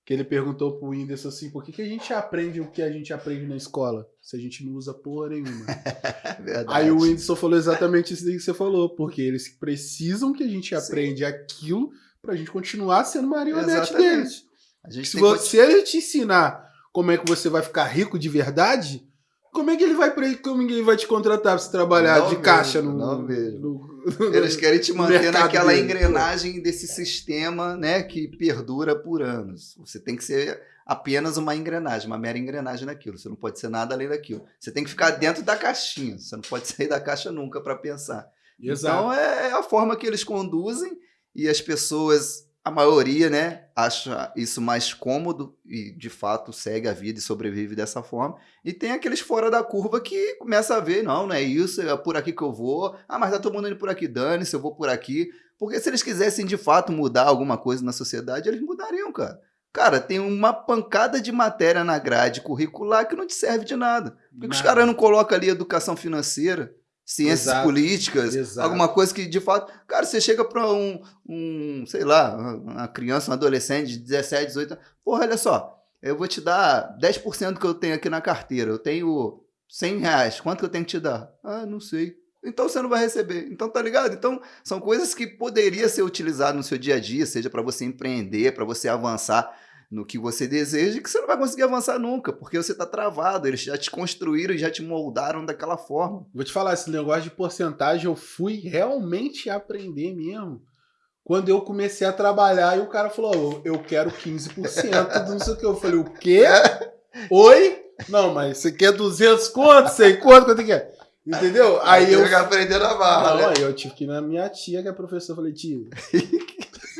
que ele perguntou pro Whindersson assim, por que, que a gente aprende o que a gente aprende na escola? Se a gente não usa porra nenhuma. É. Aí o Whindersson falou exatamente isso que você falou, porque eles precisam que a gente aprende aquilo pra gente continuar sendo marionete Exatamente. deles. Se tem que você ele te ensinar como é que você vai ficar rico de verdade, como é que ele vai ele, como é que ele vai te contratar pra você trabalhar Não de mesmo, caixa no, não mesmo. no- Eles querem te manter naquela dele. engrenagem desse sistema, né, que perdura por anos. Você tem que ser apenas uma engrenagem, uma mera engrenagem naquilo. Você não pode ser nada além daquilo. Você tem que ficar dentro da caixinha. Você não pode sair da caixa nunca para pensar. Exato. Então é a forma que eles conduzem e as pessoas, a maioria, né, acha isso mais cômodo e de fato segue a vida e sobrevive dessa forma. E tem aqueles fora da curva que começa a ver, não, não é isso, é por aqui que eu vou. Ah, mas tá todo mundo indo por aqui, dane-se, eu vou por aqui. Porque se eles quisessem de fato mudar alguma coisa na sociedade, eles mudariam, cara. Cara, tem uma pancada de matéria na grade curricular que não te serve de nada. Por que, os caras não colocam ali educação financeira, ciências Exato, políticas, exato. alguma coisa que de fato. Cara, você chega pra um, um, sei lá, uma criança, um adolescente de 17, 18 anos. Porra, olha só, eu vou te dar 10% do que eu tenho aqui na carteira. Eu tenho 100 reais. Quanto que eu tenho que te dar? Ah, não sei. Então você não vai receber. Então tá ligado? Então são coisas que poderia ser utilizado no seu dia a dia, seja para você empreender, para você avançar no que você deseja, que você não vai conseguir avançar nunca, porque você tá travado, eles já te construíram e já te moldaram daquela forma. Vou te falar, esse negócio de porcentagem eu fui realmente aprender mesmo. Quando eu comecei a trabalhar e o cara falou, eu eu quero 15% do não sei o que. Eu falei, o quê? Oi? Não, mas você quer 200 conto? Sei quanto? Quanto que é? Entendeu? Aí eu... que aprender na barra, Não, né? eu tive que ir na minha tia, que é professora. Eu falei, tia,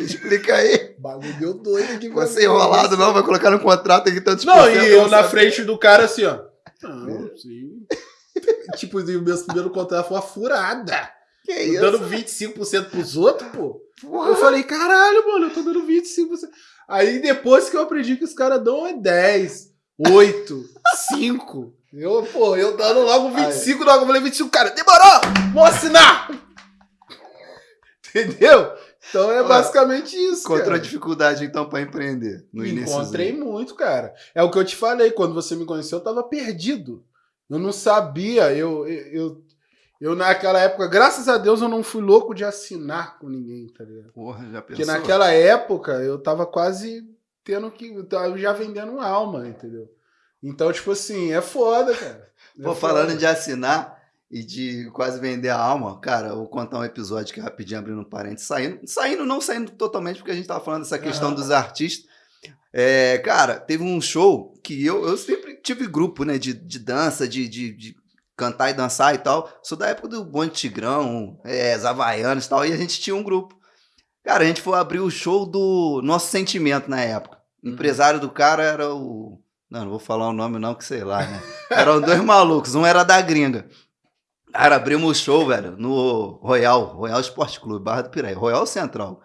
Explica aí. o bagulho deu doido aqui. pra Você mim. enrolado não, vai colocar no contrato aqui tantos Não, e eu na sabe. frente do cara assim, ó. Não, sim. tipo, o meu primeiro contrato foi uma furada. Que Eu isso? dando 25% pros outros, pô. Porra. Eu falei, caralho, mano, eu tô dando 25%. Aí depois que eu aprendi que os caras dão é 10, 8, 5. Eu, pô, eu dando logo 25, logo eu falei 25, cara, demorou! Vou assinar! Entendeu? Então é Olha, basicamente isso, Encontrou cara. dificuldade, então, pra empreender no início. Encontrei muito, cara. É o que eu te falei, quando você me conheceu, eu tava perdido. Eu não sabia, eu, eu, eu, eu naquela época, graças a Deus, eu não fui louco de assinar com ninguém, tá ligado? Porra, já pensou? Porque naquela época eu tava quase tendo que. Eu tava já vendendo alma, entendeu? Então, tipo assim, é foda, cara. É Pô, foda. falando de assinar e de quase vender a alma, cara, eu vou contar um episódio que rapidinho abrindo um parênteses, saindo, saindo, não saindo totalmente, porque a gente tava falando dessa questão Aham. dos artistas. É, cara, teve um show que eu, eu sempre tive grupo, né, de, de dança, de, de, de cantar e dançar e tal. Sou da época do Bonde Tigrão, é, as Havaianas e tal, e a gente tinha um grupo. Cara, a gente foi abrir o show do Nosso Sentimento na época. O Uhum. empresário do cara era o. Não, não vou falar o nome, não, que sei lá, né? Eram dois malucos, um era da gringa. Cara, abrimos o show, velho, no Royal, Royal Esporte Clube, Barra do Piraí, Royal Central.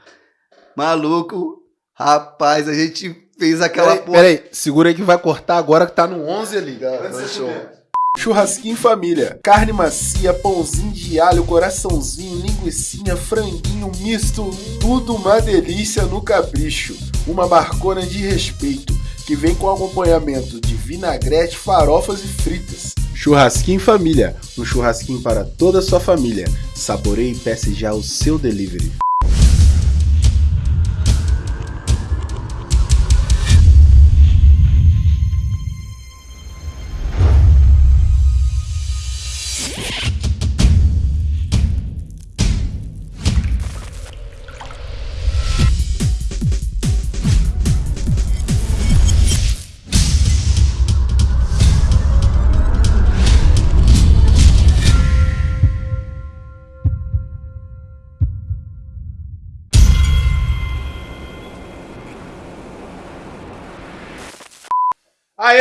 Maluco, rapaz, a gente fez aquela Peraí, peraí, segura aí que vai cortar agora que tá no 11 ali. Foi show. Churrasquinho família. Carne macia, pãozinho de alho, coraçãozinho, linguiçinha, franguinho misto, tudo uma delícia no capricho. Uma barcona de respeito, que vem com acompanhamento de vinagrete, farofas e fritas. Churrasquinho família, um churrasquinho para toda a sua família. Saboreie e peça já o seu delivery.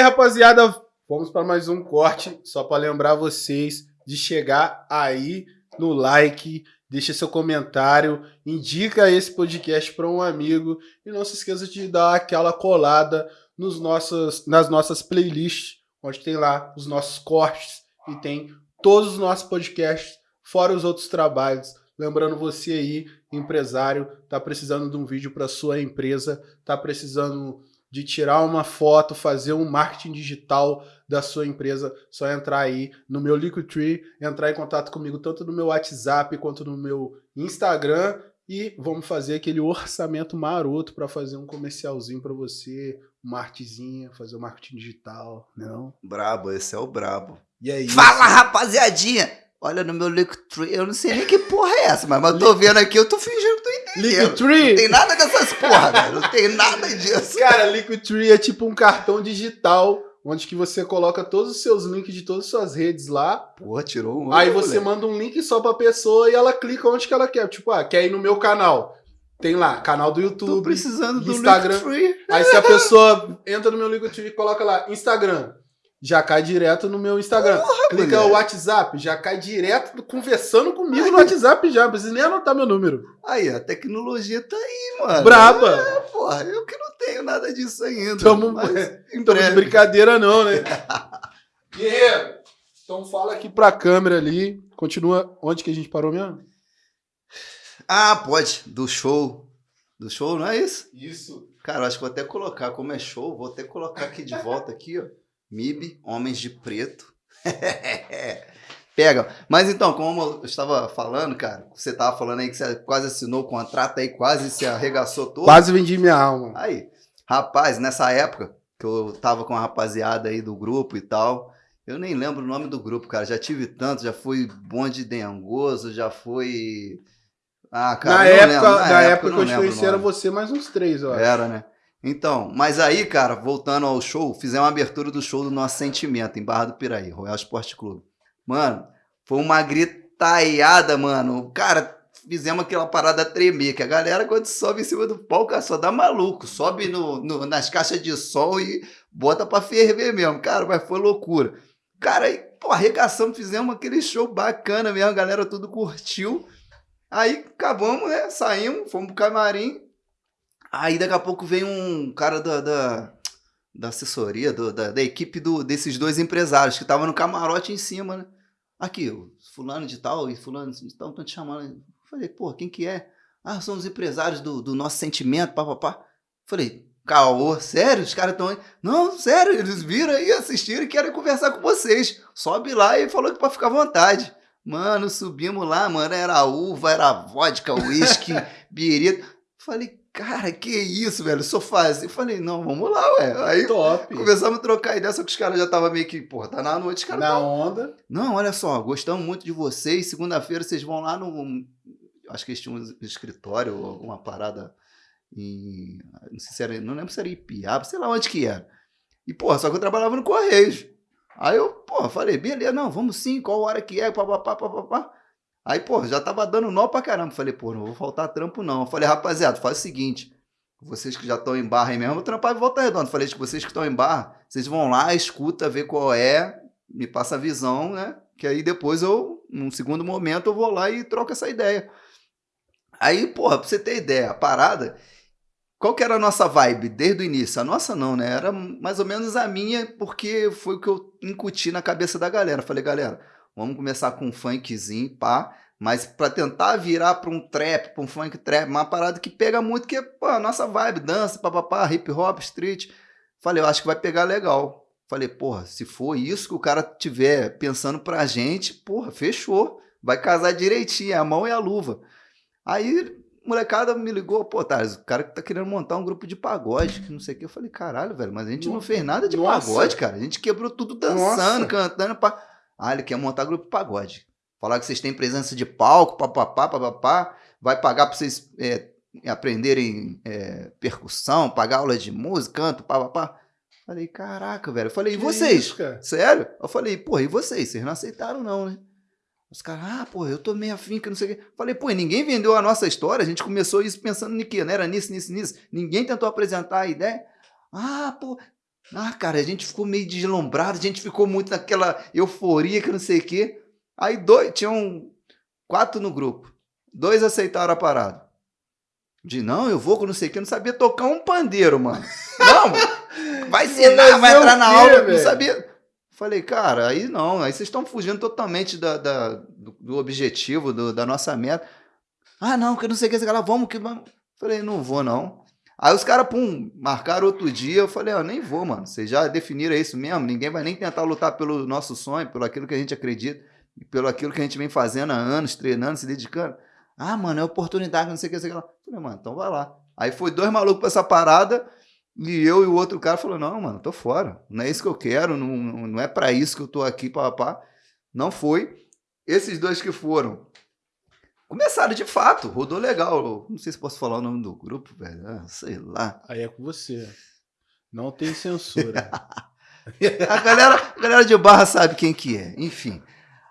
Aí, rapaziada, vamos para mais um corte, só para lembrar vocês de chegar aí no like, deixa seu comentário, indica esse podcast para um amigo e não se esqueça de dar aquela colada nos nossos, nas nossas playlists, onde tem lá os nossos cortes e tem todos os nossos podcasts, fora os outros trabalhos. Lembrando você aí, empresário, tá precisando de um vídeo para sua empresa, tá precisando de tirar uma foto, fazer um marketing digital da sua empresa, só entrar aí no meu Liquidtree, entrar em contato comigo tanto no meu WhatsApp quanto no meu Instagram e vamos fazer aquele orçamento maroto para fazer um comercialzinho para você, uma artezinha, fazer o um marketing digital, não? Brabo, esse é o brabo. E aí? Fala, rapaziadinha! Olha no meu Linktree, eu não sei nem que porra é essa, mas, mas eu tô vendo aqui, eu tô fingindo que tô entendendo. Linktree? Não tem nada dessas porra, velho. Não tem nada disso. Cara, Linktree é tipo um cartão digital onde que você coloca todos os seus links de todas as suas redes lá. Pô, tirou um. Aí você manda um link só pra pessoa e ela clica onde que ela quer. Tipo, ah, quer ir no meu canal. Tem lá, canal do YouTube. Tô precisando do Instagram. Linktree. Aí se a pessoa entra no meu Linktree e coloca lá, Instagram já cai direto no meu Instagram. Porra, Clica mulher. o WhatsApp, já cai direto conversando comigo no WhatsApp já, não precisa nem anotar meu número. Aí, a tecnologia tá aí, mano. Braba! É, porra, eu que não tenho nada disso ainda. Tamo, mas tamo de brincadeira não, né? Guerreiro, então fala aqui pra câmera ali, continua, onde que a gente parou mesmo? Ah, pode. Do show. Do show, não é isso? Isso. Cara, acho que vou até colocar, como é show, vou até colocar aqui de volta aqui, ó. MIB, Homens de Preto. Pega. Mas então, como eu estava falando, cara, você estava falando aí que você quase assinou o contrato aí, quase se arregaçou todo. Quase vendi minha alma. Aí, rapaz, nessa época que eu tava com a rapaziada aí do grupo e tal, eu nem lembro o nome do grupo, cara. Já tive tanto, já fui bonde dengoso, já fui. Ah, cara, na época, lembro. na época eu que eu te conheci era você mais uns três, ó. Era, né? Então, mas aí, cara, voltando ao show, fizemos uma abertura do show do Nosso Sentimento, em Barra do Piraí, Royal Esporte Clube. Mano, foi uma gritaiada, mano. Cara, fizemos aquela parada tremer, que a galera, quando sobe em cima do palco, cara, só dá maluco. Sobe no, no- nas caixas de som e bota pra ferver mesmo. Cara, mas foi loucura. Cara, aí, pô, arregaçamos, fizemos aquele show bacana mesmo, a galera tudo curtiu. Aí acabamos, né? Saímos, fomos pro camarim. Aí daqui a pouco vem um cara da, da, da assessoria, do- da, da equipe do, desses dois empresários que estavam no camarote em cima, né? Aqui, o fulano de tal e fulano de tal estão te chamando. Eu Falei, pô, quem que é? Ah, são os empresários do, do nosso sentimento, papapá. Falei, caô, sério? Os caras estão aí? Não, sério, eles viram aí, assistiram e querem conversar com vocês. Sobe lá e falou que pra ficar à vontade. Mano, subimos lá, mano, era uva, era vodka, uísque, birita. Falei, cara, que isso, velho, sofazinho. Falei, não, vamos lá, ué. Aí Top. começamos a trocar ideia, só que os caras já estavam meio que, porra, tá na noite, os caras Na tavam- onda. Não, olha só, gostamos muito de vocês. Segunda-feira vocês vão lá no. Acho que eles tinham um escritório, ou alguma parada em. Não sei se era. Não lembro se era Ipiaba, sei lá onde que era. E, porra, só que eu trabalhava no Correios. Aí eu, porra, falei, beleza, não, vamos sim, qual hora que é, papapá, papapá. Aí, pô, já tava dando nó pra caramba. Falei, pô, não vou faltar trampo, não. Falei, rapaziada, faz o seguinte. Vocês que já estão em barra aí mesmo, vou trampar em volta redonda. Falei, vocês que estão em barra, vocês vão lá, escuta, vê qual é, me passa a visão, né? Que aí depois eu, num segundo momento, eu vou lá e troco essa ideia. Aí, porra, pra você ter ideia, a parada, qual que era a nossa vibe desde o início? A nossa não, né? Era mais ou menos a minha, porque foi o que eu incuti na cabeça da galera. Falei, galera, vamos começar com um funkzinho, pá, mas pra tentar virar pra um trap, pra um funk trap, uma parada que pega muito, que é pô, a nossa vibe, dança, papapá, hip hop, street. Falei, eu acho que vai pegar legal. Falei, porra, se for isso que o cara tiver pensando pra gente, porra, fechou. Vai casar direitinho, é a mão e a luva. Aí, molecada me ligou, pô, Thales, o cara que tá querendo montar um grupo de pagode, que não sei o que. Eu falei, caralho, velho, mas a gente não Nossa. fez nada de Nossa. pagode, cara. A gente quebrou tudo dançando, cantando. Pá. Ah, ele quer montar grupo de pagode. Falar que vocês têm presença de palco, papapá, papapá. Vai pagar pra vocês é, aprenderem é, percussão, pagar aula de música, canto, papapá. Falei, caraca, velho. Eu falei, e Que vocês? isso? Sério? Eu falei, porra, e vocês? Vocês não aceitaram, não, né? Os caras, ah, pô, eu tô meio afim, que não sei o quê. Falei, pô, e ninguém vendeu a nossa história, a gente começou isso pensando em quê? Não era nisso, nisso, nisso. Ninguém tentou apresentar a ideia. Ah, pô. Ah, cara, a gente ficou meio deslumbrado, a gente ficou muito naquela euforia que não sei o quê. Aí dois, tinham quatro no grupo. Dois aceitaram a parada. De não, eu vou com não sei o que, não sabia tocar um pandeiro, mano. Não, vai ensinar, vai entrar na aula, não sabia. Falei, cara, aí não, aí vocês estão fugindo totalmente da, da do, do, objetivo, do, da nossa meta. Ah, não, que não sei o que, esse cara, vamos que vamos. Falei, não vou não. Aí os caras, pum, marcaram outro dia. Eu falei, ó, nem vou, mano. Vocês já definiram isso mesmo. Ninguém vai nem tentar lutar pelo nosso sonho, pelo aquilo que a gente acredita, pelo aquilo que a gente vem fazendo há anos, treinando, se dedicando. Ah, mano, é oportunidade, não sei o que, não sei o que. Eu falei, mano, então vai lá. Aí foi dois malucos pra essa parada. E eu e o outro cara falou: Não, mano, tô fora. Não é isso que eu quero. Não, não é para isso que eu tô aqui, papá. Não foi. Esses dois que foram Começaram de fato, rodou legal. Não sei se posso falar o nome do grupo, velho. Ah, sei lá. Aí é com você. Não tem censura. a, galera, a galera de barra sabe quem que é. Enfim.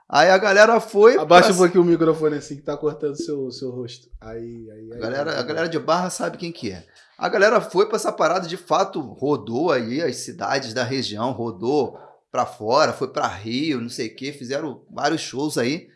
Aí a galera foi. Abaixa pra... um pouquinho o microfone assim que tá cortando seu, seu rosto. Aí, aí, aí, a, galera, a galera de barra sabe quem que é. A galera foi para essa parada de fato, rodou aí as cidades da região, rodou para fora, foi para Rio, não sei o que, fizeram vários shows aí.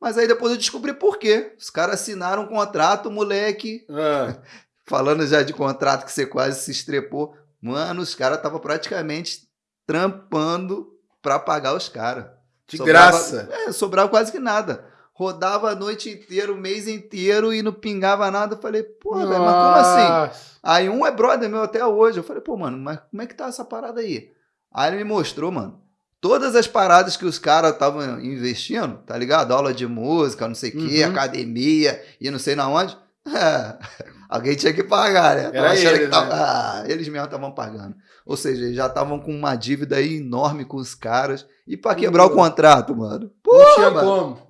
Mas aí depois eu descobri por quê. Os caras assinaram um contrato, moleque. É. Falando já de contrato que você quase se estrepou. Mano, os caras estavam praticamente trampando para pagar os caras. De sobrava, graça. É, sobrava quase que nada. Rodava a noite inteira, o mês inteiro e não pingava nada. Eu falei, pô, velho, mas como assim? Aí um é brother meu até hoje. Eu falei, pô, mano, mas como é que tá essa parada aí? Aí ele me mostrou, mano todas as paradas que os caras estavam investindo, tá ligado? Aula de música, não sei o quê, uhum. academia e não sei na onde. É, alguém tinha que pagar, né? Era ele, que tava, né? ah, eles mesmo estavam pagando. Ou seja, eles já estavam com uma dívida aí enorme com os caras. E para quebrar o contrato, mano? Pô, não tinha mano. como.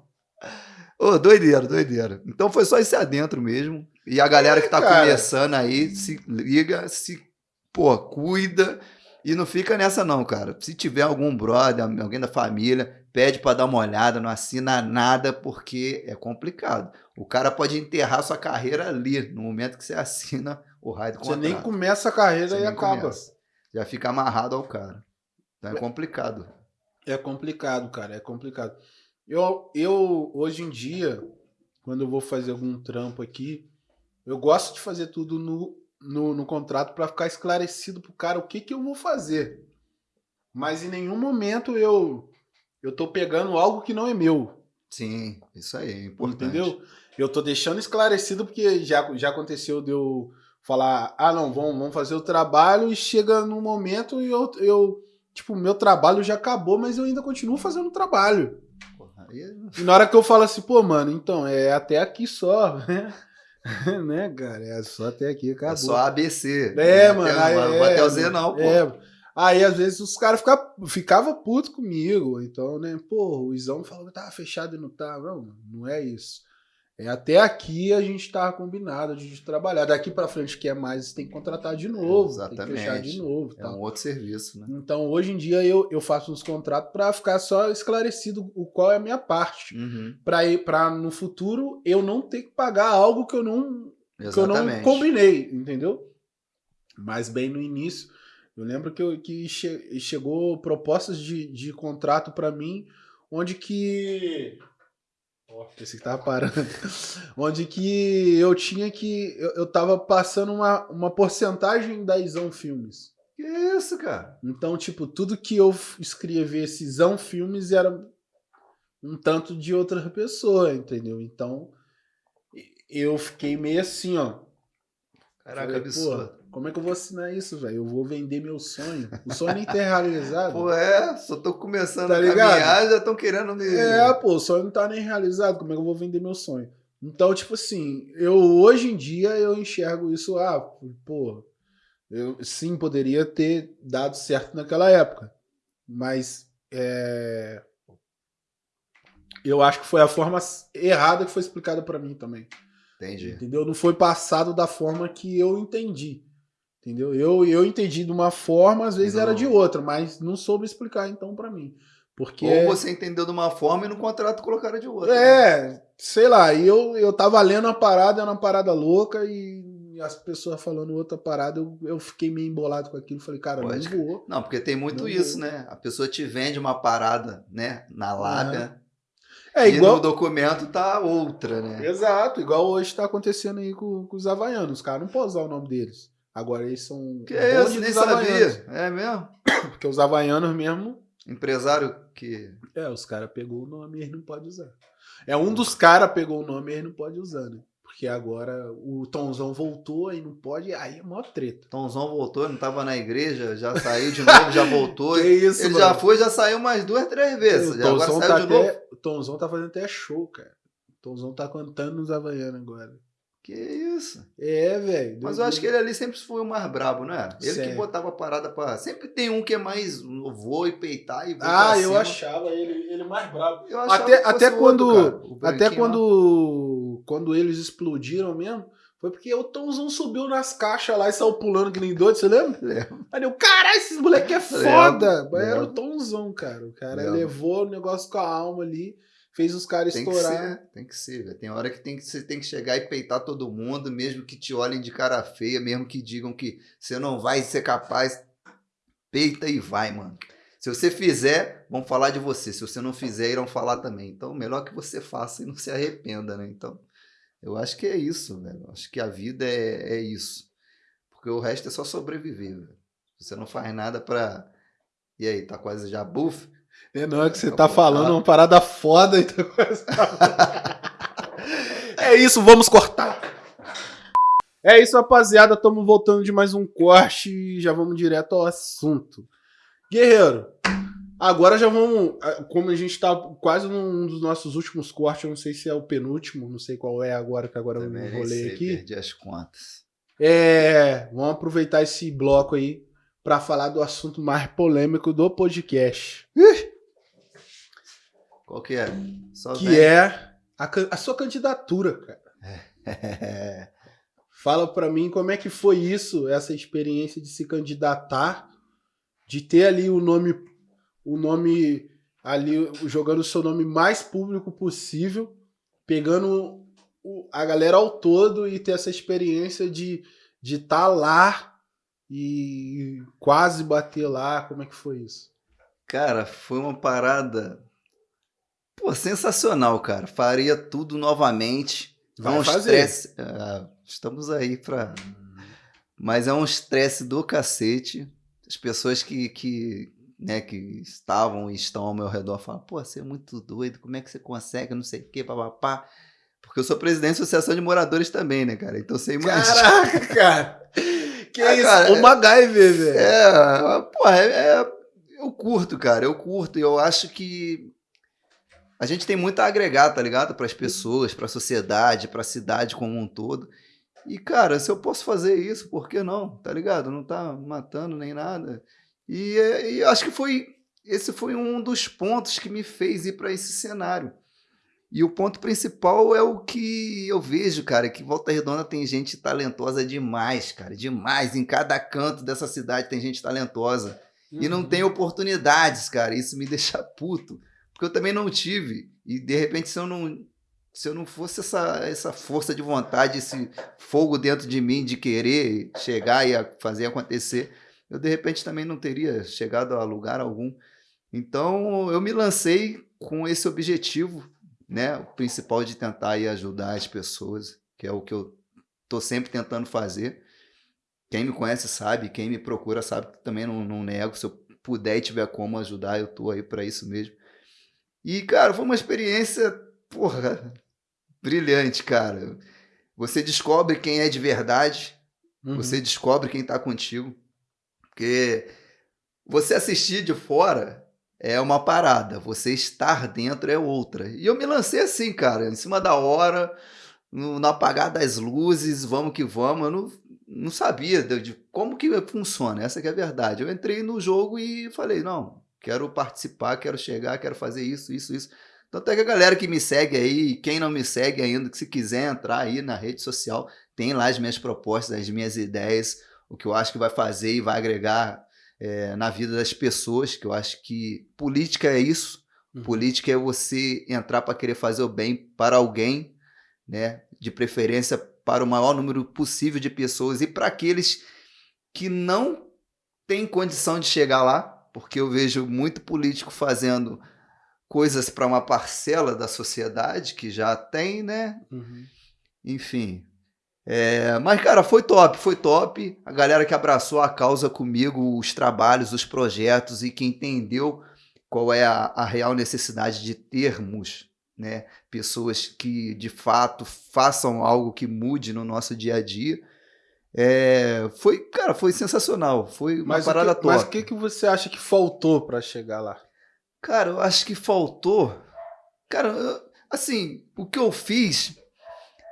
Ô, doideira, doideira. Então foi só esse adentro mesmo. E a galera que tá é, começando aí, se liga, se, pô, cuida e não fica nessa não, cara. Se tiver algum brother, alguém da família, pede para dar uma olhada, não assina nada porque é complicado. O cara pode enterrar sua carreira ali, no momento que você assina o raio do contrato. Você nem começa a carreira você e acaba. Começa. Já fica amarrado ao cara. Então é complicado. É complicado, cara, é complicado. Eu, eu hoje em dia, quando eu vou fazer algum trampo aqui, eu gosto de fazer tudo no no, no contrato para ficar esclarecido pro cara o que, que eu vou fazer. Mas em nenhum momento eu eu tô pegando algo que não é meu. Sim, isso aí é importante. Entendeu? Eu tô deixando esclarecido porque já, já aconteceu de eu falar, ah não, vamos, vamos fazer o trabalho e chega no momento e eu, eu tipo, meu trabalho já acabou, mas eu ainda continuo fazendo o trabalho. Porra, aí... E na hora que eu falo assim, pô, mano, então, é até aqui só, né? né, cara? É só até aqui, acabou. É só ABC. É, mano. Até, aí, não vai até o Z não, pô. É. Aí, às vezes, os caras ficavam ficava puto comigo. Então, né, pô, o Izão falou que tava fechado e não tá. Não, não é isso. É, até aqui a gente tá combinado de trabalhar. Daqui para frente, quer mais, tem que contratar de novo. Exatamente. Tem que fechar de novo. É um outro serviço, né? Então, hoje em dia, eu, eu faço uns contratos para ficar só esclarecido o qual é a minha parte. Uhum. para no futuro eu não ter que pagar algo que eu não, que eu não combinei, entendeu? Mas bem no início, eu lembro que, eu, que che, chegou propostas de, de contrato para mim, onde que Ó, esse que tava parando. Onde que eu tinha que. Eu, eu tava passando uma, uma porcentagem da Isão Filmes. Que isso, cara? Então, tipo, tudo que eu escrevesse Isão Filmes era um tanto de outra pessoa, entendeu? Então, eu fiquei meio assim, ó. Caraca, Falei, absurdo. Como é que eu vou assinar isso, velho? Eu vou vender meu sonho. O sonho nem tá realizado. pô, é, só tô começando tá a ligado? caminhar, já estão querendo me. É, pô, o sonho não tá nem realizado. Como é que eu vou vender meu sonho? Então, tipo assim, eu hoje em dia eu enxergo isso, ah, pô, eu sim poderia ter dado certo naquela época. Mas é, eu acho que foi a forma errada que foi explicada para mim também. Entendi. Entendeu? Não foi passado da forma que eu entendi. Entendeu? Eu, eu entendi de uma forma, às vezes não. era de outra, mas não soube explicar então para mim. Porque... Ou você entendeu de uma forma e no contrato colocaram de outra. É, né? sei lá, e eu, eu tava lendo uma parada, era uma parada louca, e as pessoas falando outra parada, eu, eu fiquei meio embolado com aquilo. Falei, cara, Pode. não vou. Não, porque tem muito isso, vou. né? A pessoa te vende uma parada, né, na lábia. É E igual. no documento tá outra, né? Exato, igual hoje tá acontecendo aí com, com os havaianos. Os caras não podem usar o nome deles. Agora eles são. Que é isso, nem sabia. É mesmo? Porque os havaianos mesmo. Empresário que. É, os caras pegou o nome e eles não podem usar. É um dos caras pegou o nome e eles não pode usar, né? Porque agora o Tomzão voltou e não pode, aí é mó treta. Tomzão voltou, não tava na igreja, já saiu de novo, já voltou. Que isso, Ele mano? já foi, já saiu mais duas, três vezes. O Tomzão tá até, o tá fazendo até show, cara. O Tomzão tá cantando nos Havaianos agora. Que isso. É, velho. Mas eu acho que ele ali sempre foi o mais brabo, não é? Ele que botava a parada pra. Sempre tem um que é mais. Vou e peitar e vou Ah, eu achava ele, ele mais brabo. Eu achava Até, até o quando, outro, o até quando, quando eles explodiram mesmo, foi porque o Tomzão subiu nas caixas lá e saiu pulando que nem doido, você lembra? Lembro. Aí eu, caralho, esses moleque é Lembro, foda. Mas era o lembro. Tomzão, cara. O cara Lembro. levou o negócio com a alma ali, fez os caras Tem que estourar. ser, tem que ser, velho. Tem hora que, tem que você tem que chegar e peitar todo mundo, mesmo que te olhem de cara feia, mesmo que digam que você não vai ser capaz. Peita e vai, mano. Se você fizer, vão falar de você. Se você não fizer, irão falar também. Então, melhor que você faça e não se arrependa, né? Então, eu acho que é isso, velho. Acho que a vida é, é isso. Porque o resto é só sobreviver, velho. Você não faz nada pra. E aí, tá quase já buff? É, não é que você Tá tá falando uma parada foda e tá quase- É isso, vamos cortar. É isso, rapaziada. Estamos voltando de mais um corte e já vamos direto ao assunto. Guerreiro, agora já vamos. Como a gente tá quase num dos nossos últimos cortes, eu não sei se é o penúltimo, não sei qual é agora, que agora eu nem enrolei aqui. Perdi as contas. É, vamos aproveitar esse bloco aí para falar do assunto mais polêmico do podcast, Qual que é? Só que vem. é a, a sua candidatura, cara. É. Fala pra mim como é que foi isso, essa experiência de se candidatar, de ter ali o nome, o nome ali jogando o seu nome mais público possível, pegando a galera ao todo e ter essa experiência de de estar lá e quase bater lá. Como é que foi isso? Cara, foi uma parada. Pô, sensacional, cara. Faria tudo novamente. Vai é um fazer. estresse. Ah, estamos aí pra. Mas é um estresse do cacete. As pessoas que, que, né, que estavam e estão ao meu redor falam: pô, você é muito doido, como é que você consegue? Não sei o quê, papapá. Porque eu sou presidente da Associação de Moradores também, né, cara? Então você imagina. Caraca, cara! Que Ah, isso? cara, o MacGyver, velho. É, pô, é, é- eu curto, cara, eu curto. E eu acho que a gente tem muito a agregar, tá ligado? Para as pessoas, para a sociedade, para a cidade como um todo. E, cara, se eu posso fazer isso, por que não? Tá ligado? Não tá matando nem nada. E, e eu acho que foi. Esse foi um dos pontos que me fez ir para esse cenário. E o ponto principal é o que eu vejo, cara, que Volta Redonda tem gente talentosa demais, cara, demais. Em cada canto dessa cidade tem gente talentosa. E não Uhum. tem oportunidades, cara. Isso me deixa puto. Porque eu também não tive. E de repente, se eu não, se eu não fosse essa, essa força de vontade, esse fogo dentro de mim de querer chegar e fazer acontecer, eu de repente também não teria chegado a lugar algum. Então eu me lancei com esse objetivo, né? O principal de tentar aí ajudar as pessoas, que é o que eu tô sempre tentando fazer. Quem me conhece sabe, quem me procura sabe que também não, não nego. Se eu puder e tiver como ajudar, eu tô aí para isso mesmo. E, cara, foi uma experiência, porra, brilhante, cara. Você descobre quem é de verdade, Uhum. você descobre quem tá contigo. Porque você assistir de fora é uma parada, você estar dentro é outra. E eu me lancei assim, cara, em cima da hora, no, no apagar das luzes, vamos que vamos. Eu não, não sabia de, de como que funciona, essa que é a verdade. Eu entrei no jogo e falei, não, quero participar, quero chegar, quero fazer isso, isso, isso. Tanto é que a galera que me segue aí, quem não me segue ainda, que se quiser entrar aí na rede social, tem lá as minhas propostas, as minhas ideias, o que eu acho que vai fazer e vai agregar é, na vida das pessoas, que eu acho que política é isso. Uhum. Política é você entrar para querer fazer o bem para alguém, né? De preferência para o maior número possível de pessoas e para aqueles que não têm condição de chegar lá, porque eu vejo muito político fazendo coisas para uma parcela da sociedade que já tem, né? Uhum. Enfim. É, mas, cara, foi top, foi top. A galera que abraçou a causa comigo, os trabalhos, os projetos e que entendeu qual é a, a real necessidade de termos né, pessoas que de fato façam algo que mude no nosso dia a dia. É, foi, cara, foi sensacional. Foi uma Mas parada que, top. mas o que, que você acha que faltou pra chegar lá? Cara, eu acho que faltou. Cara, eu- assim, o que eu fiz.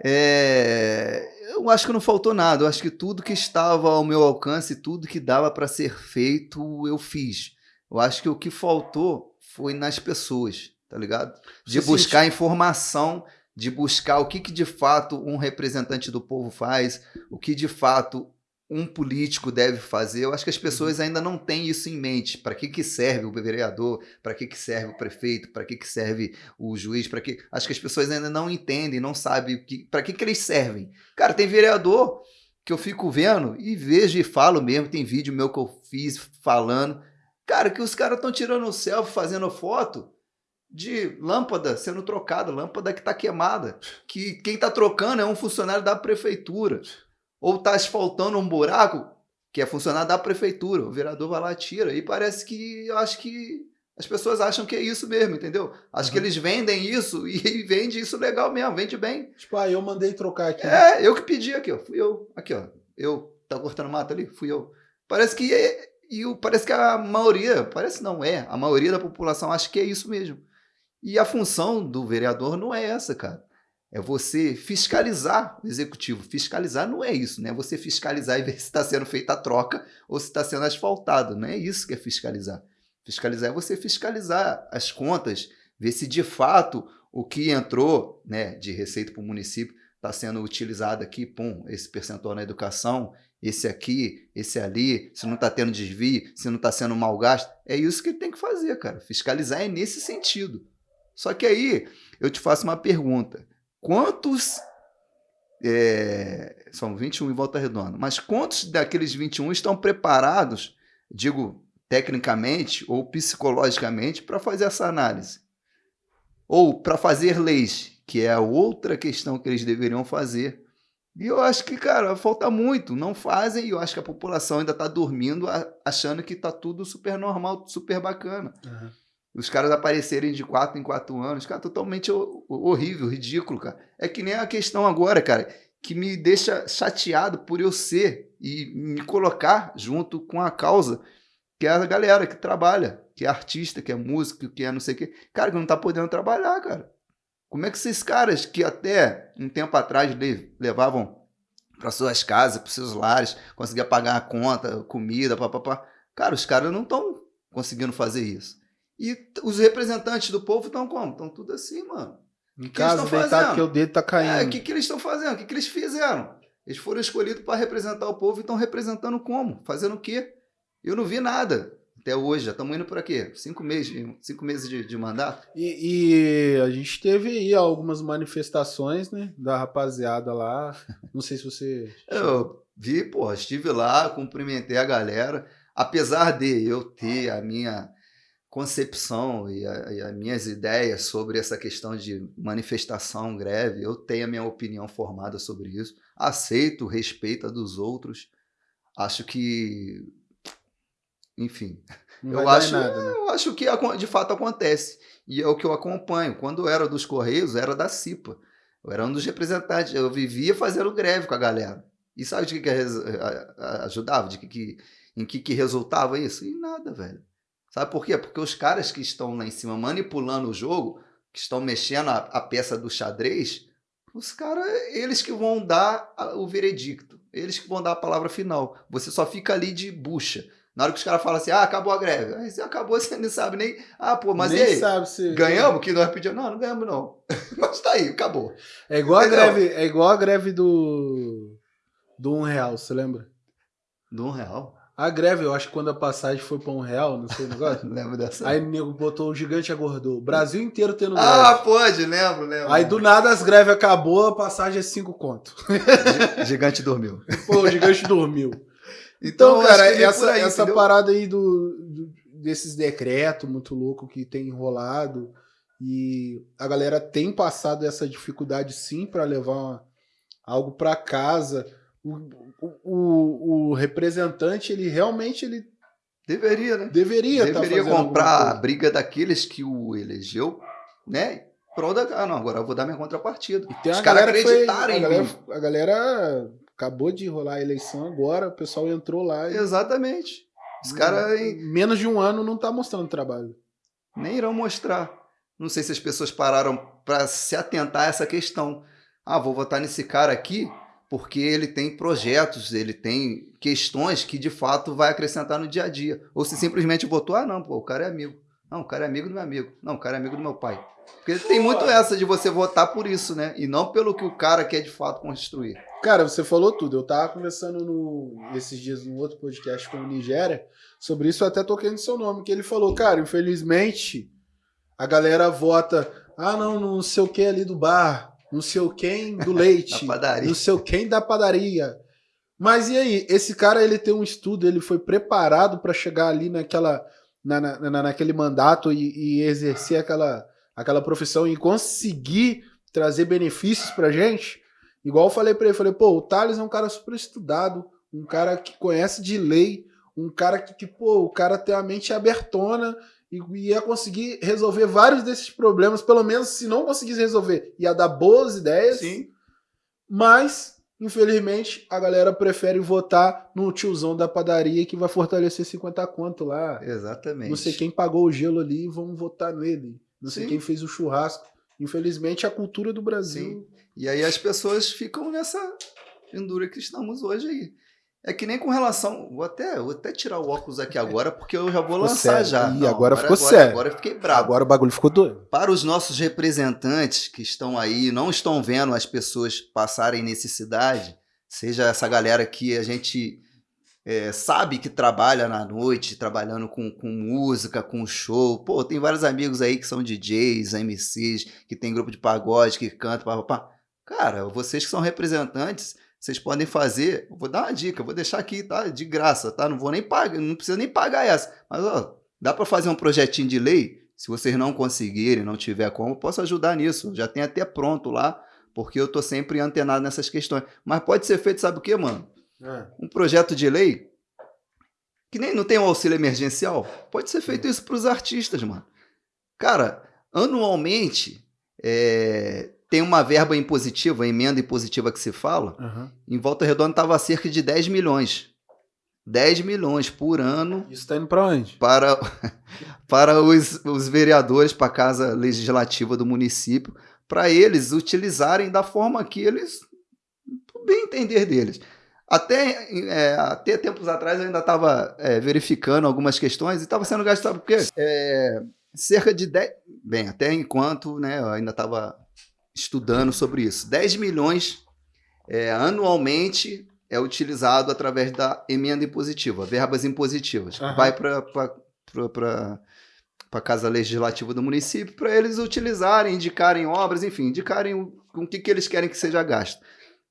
é, Eu acho que não faltou nada. Eu acho que tudo que estava ao meu alcance, tudo que dava para ser feito, eu fiz. Eu acho que o que faltou foi nas pessoas, tá ligado? De Você buscar informação, de buscar o que, que de fato um representante do povo faz, o que de fato um político deve fazer. Eu acho que as pessoas ainda não têm isso em mente. Para que, que serve o vereador? Para que, que serve o prefeito? Para que, que serve o juiz? Para que Acho que as pessoas ainda não entendem, não sabem o que... para que, que eles servem. Cara, tem vereador que eu fico vendo e vejo e falo mesmo. Tem vídeo meu que eu fiz falando. Cara, que os caras estão tirando selfie, fazendo foto de lâmpada sendo trocada, lâmpada que está queimada. Que quem está trocando é um funcionário da prefeitura. Ou está asfaltando um buraco que é funcionário da prefeitura. O vereador vai lá e tira. E parece que eu acho que as pessoas acham que é isso mesmo, entendeu? Acho que Uhum. eles vendem isso e vende isso legal mesmo, vende bem. Tipo, ah, eu mandei trocar aqui. É, eu que pedi aqui, ó. Fui eu. Aqui, ó. Eu. Tá cortando mato ali? Fui eu. Parece que é, e o- parece que a maioria, parece não é, a maioria da população acha que é isso mesmo. E a função do vereador não é essa, cara. É você fiscalizar o executivo. Fiscalizar não é isso, né? Você fiscalizar e ver se está sendo feita a troca ou se está sendo asfaltado. Não é isso que é fiscalizar. Fiscalizar é você fiscalizar as contas, ver se de fato o que entrou né, de receita para o município está sendo utilizado aqui, pum, esse percentual na educação, esse aqui, esse ali, se não está tendo desvio, se não está sendo mal gasto. É isso que tem que fazer, cara. Fiscalizar é nesse sentido. Só que aí eu te faço uma pergunta. Quantos. é, são 21 em volta redonda, mas quantos daqueles 21 estão preparados, digo, tecnicamente ou psicologicamente, para fazer essa análise? Ou para fazer leis, que é a outra questão que eles deveriam fazer. E eu acho que, cara, falta muito. Não fazem, e eu acho que a população ainda está dormindo, achando que tá tudo super normal, super bacana Aham. Os caras aparecerem de quatro em quatro anos, cara, totalmente ho- horrível, ridículo, cara. É que nem a questão agora, cara, que me deixa chateado por eu ser e me colocar junto com a causa, que é a galera que trabalha, que é artista, que é músico, que é não sei o quê. Cara, que não tá podendo trabalhar, cara. Como é que esses caras que até um tempo atrás le- levavam para suas casas, para seus lares, conseguia pagar a conta, comida, papapá. Cara, os caras não estão conseguindo fazer isso. E os representantes do povo estão como? Estão tudo assim, mano. Em que casa, tão deitado fazendo? porque o dedo tá É, caindo. o que, que eles estão fazendo? O que, que eles fizeram? Eles foram escolhidos para representar o povo e estão representando como? Fazendo o quê? Eu não vi nada até hoje. Já estamos indo por aqui. Cinco meses, de- cinco meses de, de mandato. E, e a gente teve aí algumas manifestações, né? Da rapaziada lá. Não sei se você. Eu vi, pô, estive lá, cumprimentei a galera. Apesar de eu ter a minha concepção e, a- e as minhas ideias sobre essa questão de manifestação, greve, eu tenho a minha opinião formada sobre isso. Aceito, respeito a dos outros. Acho que. Enfim, Não eu acho, nada, né? eu acho que de fato acontece. E é o que eu acompanho. Quando eu era dos Correios, eu era da CIPA. Eu era um dos representantes. Eu vivia fazendo greve com a galera. E sabe de que, que ajudava? De que, que, em que, que resultava isso? Em nada, velho. Sabe por quê? Porque os caras que estão lá em cima manipulando o jogo, que estão mexendo a, a peça do xadrez, os caras, eles que vão dar a- o veredicto. Eles que vão dar a palavra final. Você só fica ali de bucha. Na hora que os caras falam assim, ah, acabou a greve. Aí você acabou, você não sabe nem. Ah, pô, mas Nem e aí? sabe se. Ganhamos? Que nós pedimos? Não, não ganhamos, não. mas tá aí, acabou. É igual a Entendeu? greve, é igual a greve do. Do um real, você lembra? Do um real. A greve, eu acho que quando a passagem foi pra um real, não sei o negócio. Lembra dessa? Aí o nego botou o gigante agordou. O Brasil inteiro tendo greve. ah, pode, lembro, lembro. Aí do nada as greves acabou, a passagem é 5 conto. Gi- Gigante dormiu. Pô, o gigante dormiu. Então, Então, cara, vem essa, aí, essa entendeu? parada aí do, do- desses decretos muito louco que tem enrolado, E a galera tem passado essa dificuldade sim para levar algo para casa. O, o, o, representante, ele realmente ele deveria, né? Deveria, tá deveria tá comprar a briga daqueles que o elegeu, né? Pro da, ah, não, agora eu vou dar minha contrapartida. E tem Os caras acreditarem. Foi, a, galera, a galera acabou de rolar a eleição agora, o pessoal entrou lá. E... Exatamente. Os caras. Menos de um ano não tá mostrando trabalho. Nem irão mostrar. Não sei se as pessoas pararam para se atentar a essa questão. Ah, vou votar nesse cara aqui porque ele tem projetos, ele tem questões que de fato vai acrescentar no dia a dia. Ou se simplesmente votou, ah, não, pô, o cara é amigo. Não, o cara é amigo do meu amigo. Não, o cara é amigo do meu pai. Porque tem muito essa de você votar por isso, né? E não pelo que o cara quer de fato construir. Cara, você falou tudo. Eu tava conversando no, esses dias num outro podcast com o Nigéria sobre isso, eu até toquei no seu nome, que ele falou, cara, infelizmente, a galera vota, ah, não, não sei o que ali do bar, não sei o quem do leite, não sei o quem da padaria. Mas e aí, esse cara ele tem um estudo, ele foi preparado para chegar ali naquela na, na, naquele mandato e, e, exercer aquela, aquela profissão e conseguir trazer benefícios pra gente. Igual eu falei pra ele, falei, pô, o Thales é um cara super estudado, um cara que conhece de lei, um cara que, que pô, o cara tem a mente abertona e ia conseguir resolver vários desses problemas, pelo menos se não conseguisse resolver, ia dar boas ideias. Sim. Mas, infelizmente, a galera prefere votar no tiozão da padaria que vai fortalecer 50 conto lá. Exatamente. Não sei quem pagou o gelo ali, vamos votar nele. Não sei Sim. quem fez o churrasco. Infelizmente, a cultura do Brasil. Sim. E aí as pessoas ficam nessa pendura que estamos hoje aí. É que nem com relação. Vou até, vou até tirar o óculos aqui agora, porque eu já vou ficou lançar sério. já. E Não, agora, agora, ficou agora, sério. Agora eu fiquei bravo. Agora o bagulho ficou doido. Para os nossos representantes que estão aí, não estão vendo as pessoas passarem necessidade, seja essa galera que a gente é, sabe que trabalha na noite, trabalhando com, com música, com show. Pô, tem vários amigos aí que são DJs, MCs, que tem grupo de pagode, que cantam, papapá. Cara, vocês que são representantes vocês podem fazer, vou dar uma dica, vou deixar aqui, tá? De graça, tá? Não vou nem pagar, não precisa nem pagar essa. Mas, ó, dá para fazer um projetinho de lei? Se vocês não conseguirem, não tiver como, posso ajudar nisso. Já tem até pronto lá, porque eu tô sempre antenado nessas questões. Mas pode ser feito, sabe o que, mano? É. Um projeto de lei que nem não tem um auxílio emergencial. Pode ser feito isso para os artistas, mano. Cara, anualmente é, tem uma verba impositiva, emenda impositiva que se fala, uhum. em Volta Redonda estava cerca de 10 milhões. 10 milhões por ano. Isso está indo para onde? Para, para os, os vereadores, para a Casa Legislativa do município, para eles utilizarem da forma que eles, bem entender deles. Até, é, até tempos atrás eu ainda estava é, verificando algumas questões e estava sendo gastado, porque é, cerca de 10. Bem, até enquanto né, eu ainda estava estudando sobre isso. 10 milhões é, anualmente é utilizado através da emenda impositiva, verbas impositivas. Uhum. Vai para a Casa Legislativa do município para eles utilizarem, indicarem obras, enfim, indicarem o, com o que, que eles querem que seja gasto.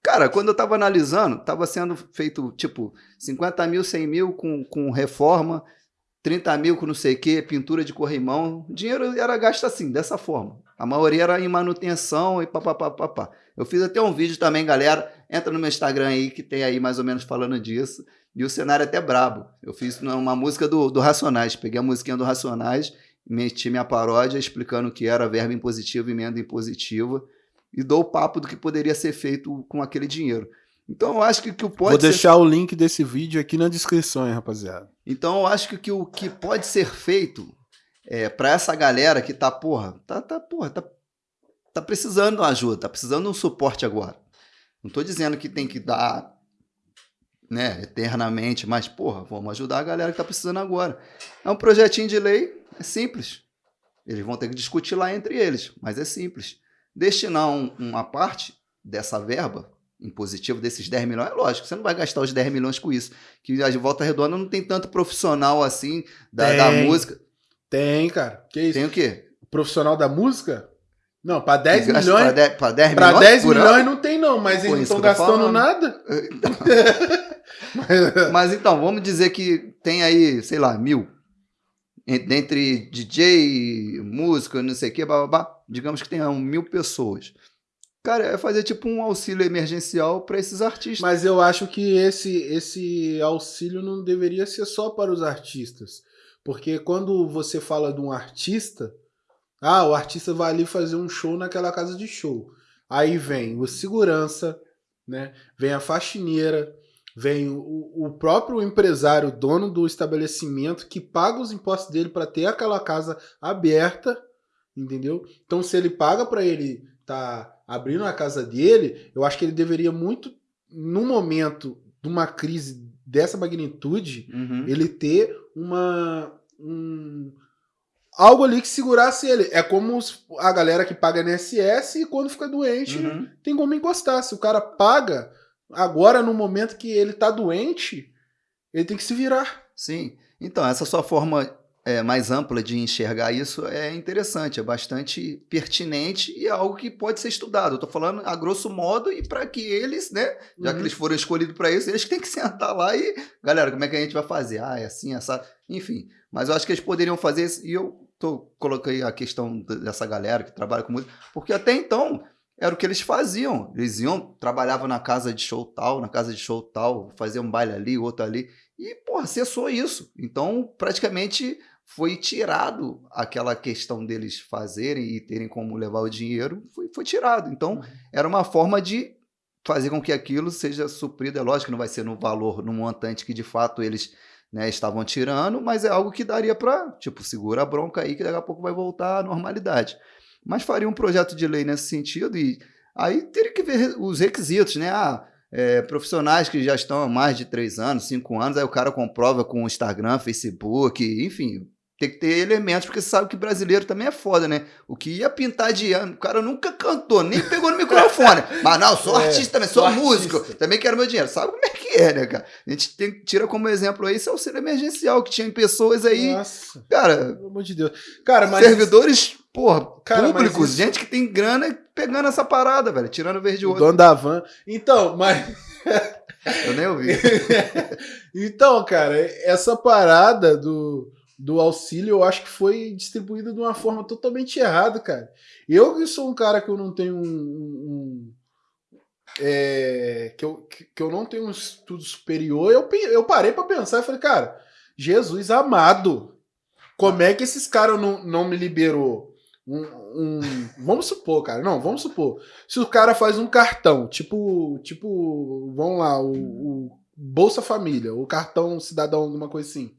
Cara, quando eu estava analisando, estava sendo feito tipo 50 mil, 100 mil com, com reforma, 30 mil com não sei o que, pintura de corrimão. O dinheiro era gasto assim, dessa forma. A maioria era em manutenção e papapá. Eu fiz até um vídeo também, galera. Entra no meu Instagram aí, que tem aí mais ou menos falando disso. E o cenário é até brabo. Eu fiz uma música do, do Racionais. Peguei a musiquinha do Racionais, meti minha paródia explicando o que era verbo impositivo e emenda impositiva. E dou o papo do que poderia ser feito com aquele dinheiro. Então eu acho que, que o pode Vou ser... deixar o link desse vídeo aqui na descrição, hein, rapaziada. Então eu acho que, que o que pode ser feito é, para essa galera que tá, porra, tá, tá, porra, tá, tá precisando de uma ajuda, tá precisando de um suporte agora. Não tô dizendo que tem que dar, né, eternamente, mas, porra, vamos ajudar a galera que tá precisando agora. É um projetinho de lei, é simples. Eles vão ter que discutir lá entre eles, mas é simples. Destinar um, uma parte dessa verba impositivo desses 10 milhões, é lógico, você não vai gastar os 10 milhões com isso. Que a Volta Redonda não tem tanto profissional assim da, da música. Tem, cara. Que isso? Tem o quê? Profissional da música? Não, para 10 milhões. Para 10, pra 10 milhões, milhões não tem, não, mas eles não estão gastando nada. mas, mas então, vamos dizer que tem aí, sei lá, mil. dentre DJ, música, não sei o que, babá, digamos que tenha mil pessoas. Cara, é fazer tipo um auxílio emergencial para esses artistas. Mas eu acho que esse, esse auxílio não deveria ser só para os artistas. Porque quando você fala de um artista, ah, o artista vai ali fazer um show naquela casa de show. Aí vem o segurança, né? Vem a faxineira, vem o, o próprio empresário, dono do estabelecimento, que paga os impostos dele para ter aquela casa aberta, entendeu? Então, se ele paga para ele tá abrindo a casa dele, eu acho que ele deveria muito, no momento de uma crise dessa magnitude, Uhum. ele ter uma um, algo ali que segurasse ele. É como a galera que paga NSS e quando fica doente Uhum. tem como encostar. Se o cara paga agora no momento que ele tá doente, ele tem que se virar. Sim. Então, essa sua forma é, mais ampla de enxergar isso é interessante, é bastante pertinente e é algo que pode ser estudado. Eu tô falando a grosso modo e para que eles, né, já que Uhum. eles foram escolhidos para isso, eles têm que sentar lá e, galera, como é que a gente vai fazer? Ah, é assim, essa, enfim. Mas eu acho que eles poderiam fazer isso e eu tô coloquei a questão dessa galera que trabalha com música, porque até então era o que eles faziam. Eles iam, trabalhavam na casa de show tal, na casa de show tal, faziam um baile ali, outro ali. E, porra, cessou isso. Então, praticamente foi tirado aquela questão deles fazerem e terem como levar o dinheiro, foi, foi tirado. Então, era uma forma de fazer com que aquilo seja suprido. É lógico que não vai ser no valor, no montante que de fato eles né, estavam tirando, mas é algo que daria para, tipo, segura a bronca aí que daqui a pouco vai voltar à normalidade. Mas faria um projeto de lei nesse sentido e aí teria que ver os requisitos, né? Ah, é, profissionais que já estão há mais de três anos, cinco anos, aí o cara comprova com Instagram, Facebook, enfim, tem que ter elementos, porque você sabe que brasileiro também é foda, né? O que ia pintar de ano, o cara nunca cantou, nem pegou no microfone. Mas não, sou É, artista também, sou sou músico, artista. também quero meu dinheiro. Sabe como é que é, né, cara? A gente tem- tira como exemplo aí esse auxílio emergencial, que tinha pessoas aí, Nossa, cara, pelo amor de Deus. Cara, mas servidores, porra, Cara, públicos, isso- gente que tem grana pegando essa parada, velho, tirando verde o outro. dono da van. Então, mas Eu nem ouvi. então, cara, essa parada do, do auxílio eu acho que foi distribuída de uma forma totalmente errada, cara. Eu que sou um cara que eu não tenho um. um- é, que, eu, que que eu não tenho um estudo superior, eu, eu parei pra pensar e falei, cara, Jesus amado, como é que esses caras não, não me liberou? Um, um- vamos supor, cara, não, vamos supor. Se o cara faz um cartão, tipo, tipo, vamos lá, o, o Bolsa Família, o cartão cidadão, alguma coisa assim.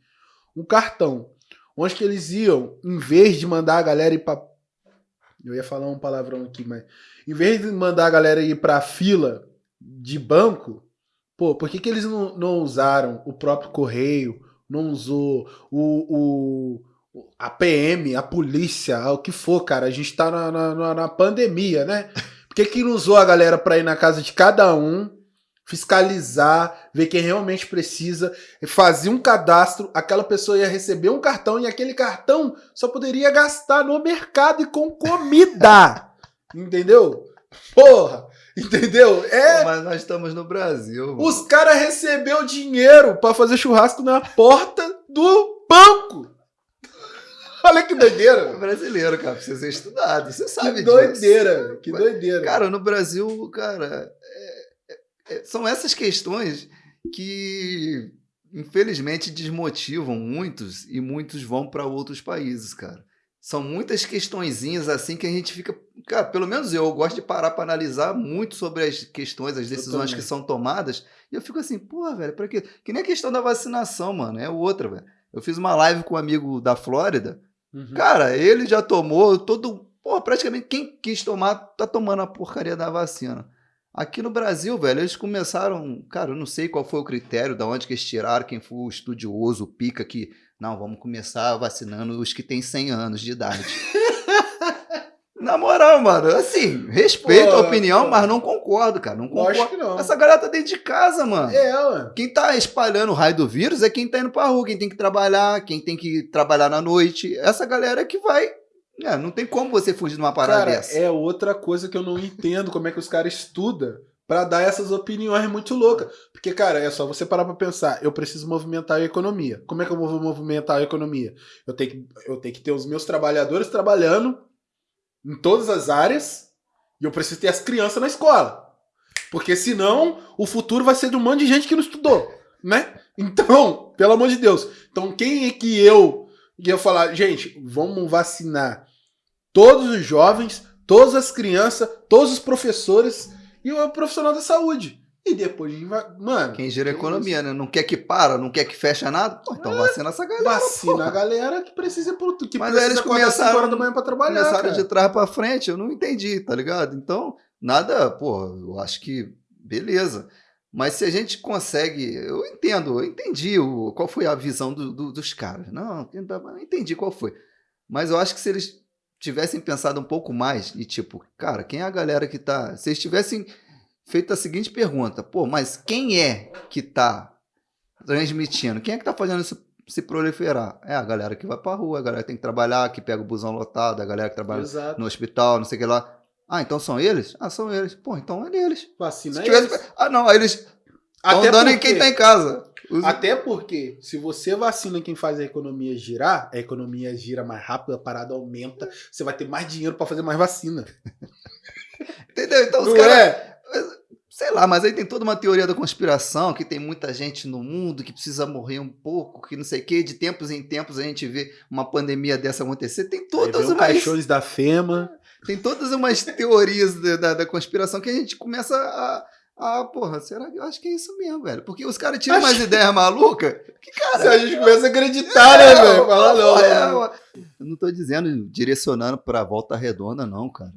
Um cartão. Onde que eles iam, em vez de mandar a galera ir pra. Eu ia falar um palavrão aqui, mas. Em vez de mandar a galera ir pra fila de banco, pô, por que, que eles não, não usaram o próprio correio? Não usou o, o, a PM, a polícia, o que for, cara? A gente tá na, na- na, pandemia, né? Por que, que não usou a galera pra ir na casa de cada um, fiscalizar, ver quem realmente precisa, fazer um cadastro, aquela pessoa ia receber um cartão e aquele cartão só poderia gastar no mercado e com comida. entendeu? Porra, entendeu? É, Mas nós estamos no Brasil. mano. os caras recebeu dinheiro pra fazer churrasco na porta do banco. Olha que É doideira. brasileiro, cara, precisa ser estudado. Você sabe Que disso. doideira, que doideira. Cara, no Brasil, cara, é- é- é- são essas questões que infelizmente desmotivam muitos e muitos vão para outros países, cara. São muitas questõezinhas assim que a gente fica, cara, pelo menos eu, eu gosto de parar para analisar muito sobre as questões, as decisões que são tomadas, e eu fico assim, porra, velho, para quê? Que nem a questão da vacinação, mano, é outra, velho. Eu fiz uma live com um amigo da Flórida, Uhum. Cara, ele já tomou todo. Pô, praticamente quem quis tomar tá tomando a porcaria da vacina. Aqui no Brasil, velho, eles começaram. Cara, eu não sei qual foi o critério, da onde que eles tiraram, quem foi o estudioso, o pica que. Não, vamos começar vacinando os que têm 100 anos de idade. Na moral, mano, assim, respeito Pô, a opinião, pô. mas não concordo, cara. Não concordo. Lógico que não. Essa galera tá dentro de casa, mano. É, mano. Quem tá espalhando o raio do vírus é quem tá indo pra rua, quem tem que trabalhar, quem tem que trabalhar na noite. Essa galera que vai. É, não tem como você fugir de uma parada Cara, dessa. é outra coisa que eu não entendo como é que os caras estudam para dar essas opiniões muito loucas. Porque, cara, é só você parar pra pensar. Eu preciso movimentar a economia. Como é que eu vou movimentar a economia? Eu tenho que, eu tenho que ter os meus trabalhadores trabalhando em todas as áreas e eu preciso ter as crianças na escola. Porque senão o futuro vai ser de um monte de gente que não estudou, né? Então, pelo amor de Deus. Então, quem é que eu ia falar, gente, vamos vacinar todos os jovens, todas as crianças, todos os professores e o profissional da saúde. E depois a gente vai. Mano. Quem gira a economia, né? Não quer que para, não quer que feche nada. Pô, então é, vacina essa galera. Vacina porra. a galera que precisa por que Mas aí eles começaram horas da manhã pra trabalhar. Começaram cara. de trás pra frente, eu não entendi, tá ligado? Então, nada, pô, eu acho que beleza. Mas se a gente consegue. Eu entendo, eu entendi o, qual foi a visão do, do, dos caras. Não, eu entendi qual foi. Mas eu acho que se eles tivessem pensado um pouco mais e tipo, cara, quem é a galera que tá. Se eles tivessem feito a seguinte pergunta, pô, mas quem é que tá transmitindo? Quem é que tá fazendo isso se proliferar? É a galera que vai pra rua, a galera que tem que trabalhar, que pega o busão lotado, a galera que trabalha Exato. no hospital, não sei o que lá. Ah, então são eles? Ah, são eles. Pô, então é eles. Vacina se tivesse... eles. Ah, não, eles estão dando em quem tá em casa. Os... Até porque, se você vacina quem faz a economia girar, a economia gira mais rápido, a parada aumenta, você vai ter mais dinheiro para fazer mais vacina. Entendeu? Então os caras. É? Sei lá, mas aí tem toda uma teoria da conspiração, que tem muita gente no mundo que precisa morrer um pouco, que não sei o quê. De tempos em tempos a gente vê uma pandemia dessa acontecer. Tem todas umas. caixões da FEMA. Tem todas umas teorias da, da, da conspiração que a gente começa a ah, porra, será que eu acho que é isso mesmo, velho? Porque os caras tiram acho... umas ideias malucas. Que, cara. Se a gente começa a acreditar, né, velho? Fala, não, não, Eu não tô dizendo, direcionando pra Volta Redonda, não, cara.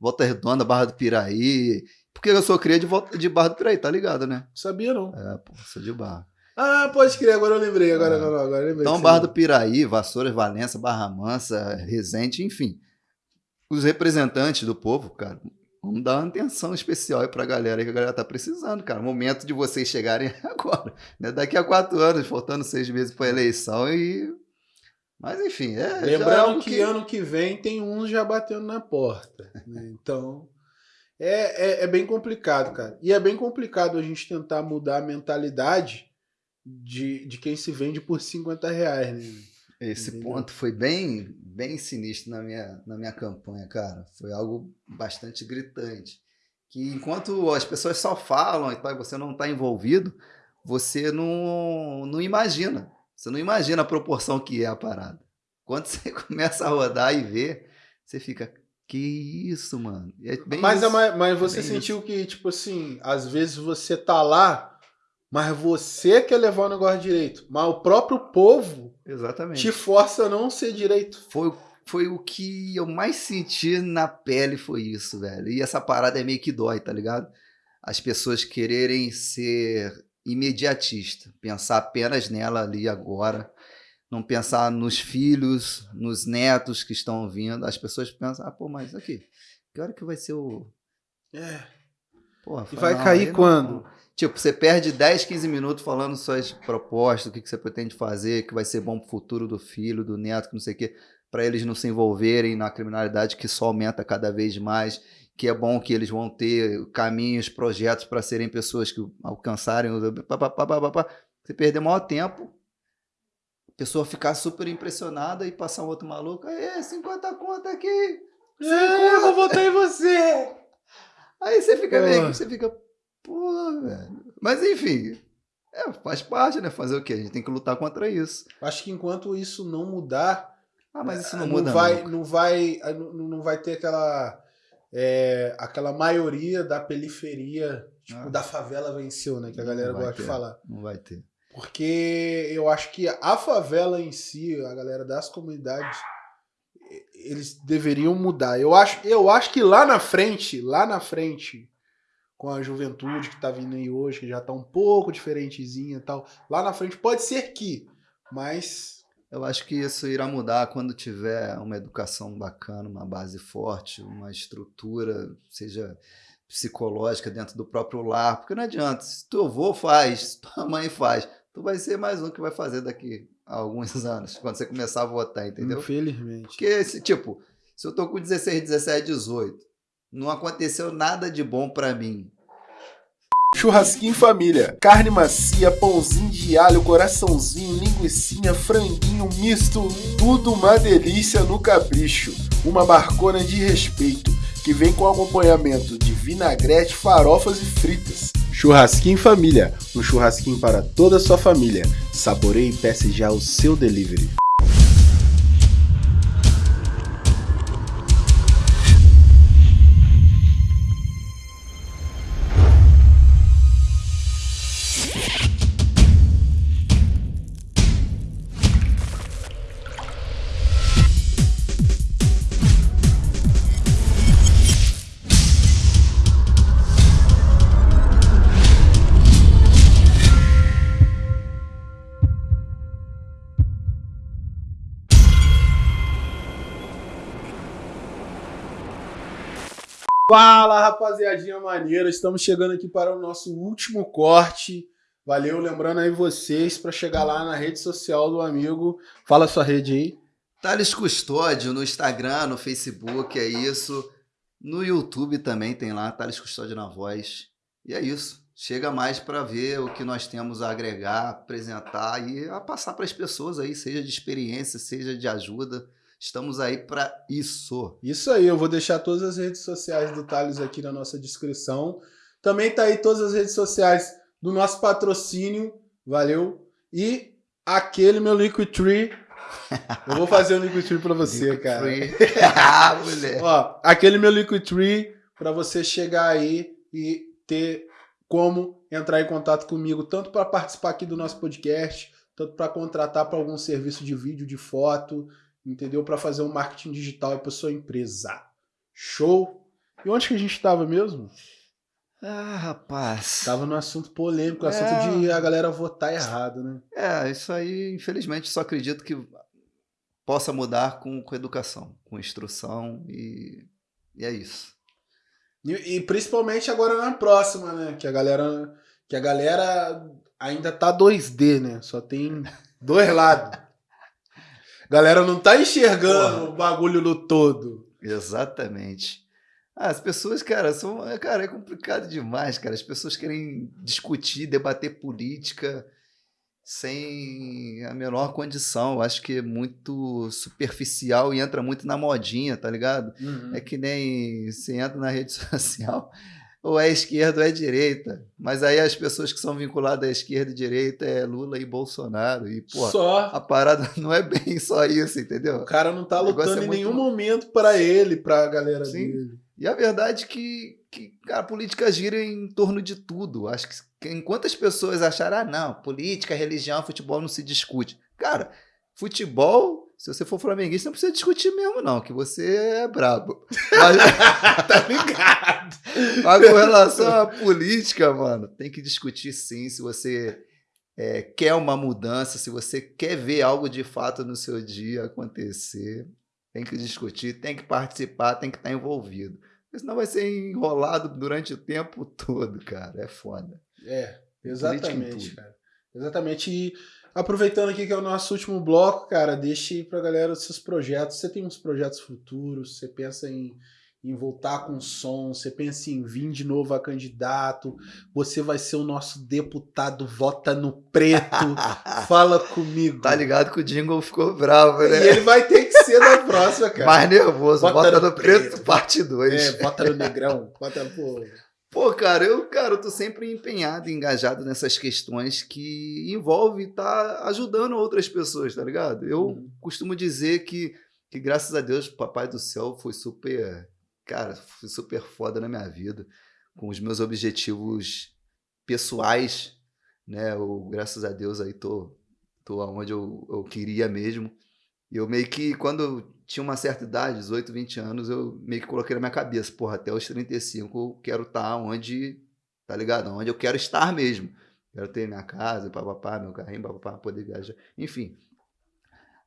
Volta Redonda, Barra do Piraí. Porque eu sou cria de, volta, de Barra do Piraí, tá ligado, né? Sabia, não. É, pô, sou de Barra. Ah, pode crer, agora eu lembrei, agora, é. agora, agora eu lembrei. Então, Barra do Piraí, Vassouras, Valença, Barra Mansa, Resende, enfim. Os representantes do povo, cara, Vamos dar uma atenção especial aí pra galera que a galera tá precisando, cara. Momento de vocês chegarem agora. Né? Daqui a quatro anos, faltando seis meses pra eleição e. Mas enfim, é. Lembrando que... que... ano que vem tem uns já batendo na porta. Né? Então. É, é, é, bem complicado, cara. E é bem complicado a gente tentar mudar a mentalidade de, de quem se vende por 50 reais, né? Esse Entendeu? ponto foi bem, bem sinistro na minha, na minha campanha, cara. Foi algo bastante gritante. Que enquanto as pessoas só falam e você não está envolvido, você não, não imagina. Você não imagina a proporção que é a parada. Quando você começa a rodar e ver, você fica, que isso, mano. É mas, isso. mas você é sentiu isso. que, tipo assim, às vezes você tá lá mas você quer levar o negócio direito. Mas o próprio povo Exatamente. te força a não ser direito. Foi, foi o que eu mais senti na pele, foi isso, velho. E essa parada é meio que dói, tá ligado? As pessoas quererem ser imediatista, pensar apenas nela ali agora, não pensar nos filhos, nos netos que estão vindo. As pessoas pensam, ah, pô, mas aqui, que hora que vai ser o. É. Porra, e vai cair quando? Não. Tipo, você perde 10, 15 minutos falando suas propostas, o que, que você pretende fazer, que vai ser bom pro futuro do filho, do neto, que não sei o quê, para eles não se envolverem na criminalidade que só aumenta cada vez mais, que é bom que eles vão ter caminhos, projetos para serem pessoas que alcançarem. Você perder maior tempo, a pessoa ficar super impressionada e passar um outro maluco, aí, 50 conta aqui. 50. É, eu vou votar em você. Aí você fica meio você fica, Pô, velho. Mas enfim, é, faz parte, né? Fazer o quê? A gente tem que lutar contra isso. Acho que enquanto isso não mudar. Ah, mas isso não, não muda. Vai, não, vai, não, não vai ter aquela. É, aquela maioria da periferia, tipo, ah. da favela venceu, né? Que a galera gosta ter, de falar. Não vai ter. Porque eu acho que a favela em si, a galera das comunidades, eles deveriam mudar. Eu acho, eu acho que lá na frente, lá na frente, com a juventude que tá vindo aí hoje, que já tá um pouco diferentezinha e tal. Lá na frente pode ser que, mas. Eu acho que isso irá mudar quando tiver uma educação bacana, uma base forte, uma estrutura, seja psicológica dentro do próprio lar, porque não adianta, se teu avô faz, se tua mãe faz, tu vai ser mais um que vai fazer daqui a alguns anos, quando você começar a votar, entendeu? Infelizmente. Porque, tipo, se eu tô com 16, 17, 18, não aconteceu nada de bom para mim. Churrasquinho família. Carne macia, pãozinho de alho, coraçãozinho, linguiçinha, franguinho misto, tudo uma delícia no capricho. Uma barcona de respeito, que vem com acompanhamento de vinagrete, farofas e fritas. Churrasquinho família, um churrasquinho para toda a sua família. Saboreie e peça já o seu delivery. Fala, rapaziadinha maneira. Estamos chegando aqui para o nosso último corte. Valeu, lembrando aí vocês para chegar lá na rede social do amigo. Fala sua rede aí. Thales Custódio no Instagram, no Facebook, é isso. No YouTube também tem lá, Thales Custódio na voz. E é isso. Chega mais para ver o que nós temos a agregar, apresentar e a passar para as pessoas aí, seja de experiência, seja de ajuda. Estamos aí para isso. Isso aí, eu vou deixar todas as redes sociais do Thales aqui na nossa descrição. Também tá aí todas as redes sociais do nosso patrocínio, valeu? E aquele meu Liquid Tree. Eu vou fazer um Liquid Tree para você, Liquid cara. Tree. ah, mulher. Ó, aquele meu Liquid Tree para você chegar aí e ter como entrar em contato comigo, tanto para participar aqui do nosso podcast, tanto para contratar para algum serviço de vídeo, de foto, entendeu? Para fazer um marketing digital para sua empresa. Show? E onde que a gente estava mesmo? Ah, rapaz. Tava no assunto polêmico, É. assunto de a galera votar errado, né? É, isso aí, infelizmente, só acredito que possa mudar com, com educação, com instrução e, e é isso. E, e principalmente agora na próxima, né? Que a galera, que a galera ainda tá 2D, né? Só tem dois lados. Galera não tá enxergando Porra. o bagulho no todo. Exatamente. Ah, as pessoas, cara, são. Cara, é complicado demais, cara. As pessoas querem discutir, debater política sem a menor condição. Eu acho que é muito superficial e entra muito na modinha, tá ligado? É que nem você entra na rede social, ou é esquerda ou é direita. Mas aí as pessoas que são vinculadas à esquerda e direita é Lula e Bolsonaro. E, pô, Só. a parada não é bem só isso, entendeu? O cara não tá lutando é em nenhum momento pra ele, pra galera Sim. dele. E a verdade é que, que cara, a política gira em torno de tudo. Acho que que enquanto as pessoas acharem, ah, não, política, religião, futebol não se discute. Cara, futebol, se você for flamenguista, não precisa discutir mesmo, não, que você é brabo. Mas, Tá ligado? mas com relação à política, mano, tem que discutir sim se você é, quer uma mudança, se você quer ver algo de fato no seu dia acontecer. Tem que discutir, tem que participar, tem que estar envolvido. Porque senão vai ser enrolado durante o tempo todo, cara. É foda. É, exatamente, cara. Exatamente. E aproveitando aqui que é o nosso último bloco, cara, deixe aí pra galera os seus projetos. Você tem uns projetos futuros, você pensa em, em voltar com som, você pensa em vir de novo a candidato, você vai ser o nosso deputado, vota no preto. Fala comigo. tá ligado que o jingle ficou bravo, E né? ele vai ter que ser da próxima, cara. Mais nervoso. Bota Bota, no no preto, preto. parte 2. É, bota no negrão. Bota, pô. Pô, cara, eu, cara, eu tô sempre empenhado, engajado nessas questões que envolve estar ajudando outras pessoas, tá ligado? Eu Uhum. costumo dizer que, que, graças a Deus, o Papai do Céu foi super, cara, foi super foda na minha vida, com os meus objetivos pessoais, né? Eu, graças a Deus, aí tô, tô onde eu, eu queria mesmo. E eu meio que, quando tinha uma certa idade, 18, 20 anos, eu meio que coloquei na minha cabeça, porra, até os 35 eu quero estar onde, tá ligado? Onde eu quero estar mesmo. Quero ter minha casa, papapá, meu carrinho, papapá, poder viajar, enfim.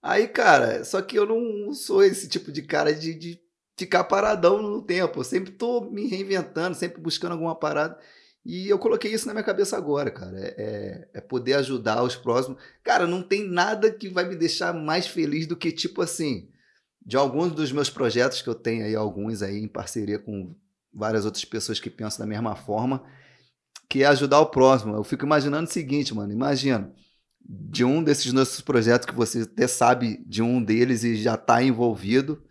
Aí, cara, só que eu não sou esse tipo de cara de, de ficar paradão no tempo. Eu sempre tô me reinventando, sempre buscando alguma parada. E eu coloquei isso na minha cabeça agora, cara. É, é- é poder ajudar os próximos. Cara, não tem nada que vai me deixar mais feliz do que, tipo assim, de alguns dos meus projetos que eu tenho aí, alguns aí em parceria com várias outras pessoas que pensam da mesma forma, que é ajudar o próximo. Eu fico imaginando o seguinte, mano, imagina, de um desses nossos projetos que você até sabe de um deles e já está envolvido,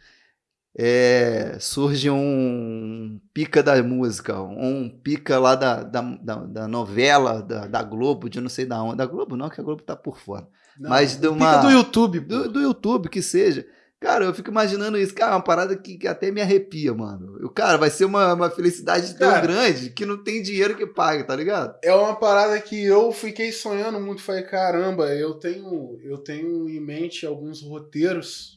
é, surge um pica da música, um pica lá da, da, da, da novela da, da, Globo, de não sei da onde. Da Globo não, que a Globo tá por fora. Não, Mas de uma. Pica do YouTube. Do, do, YouTube, que seja. Cara, eu fico imaginando isso. Cara, é uma parada que, que até me arrepia, mano. Eu, cara, vai ser uma, uma felicidade tão cara, grande que não tem dinheiro que pague, tá ligado? É uma parada que eu fiquei sonhando muito. Falei, caramba, eu tenho, eu tenho em mente alguns roteiros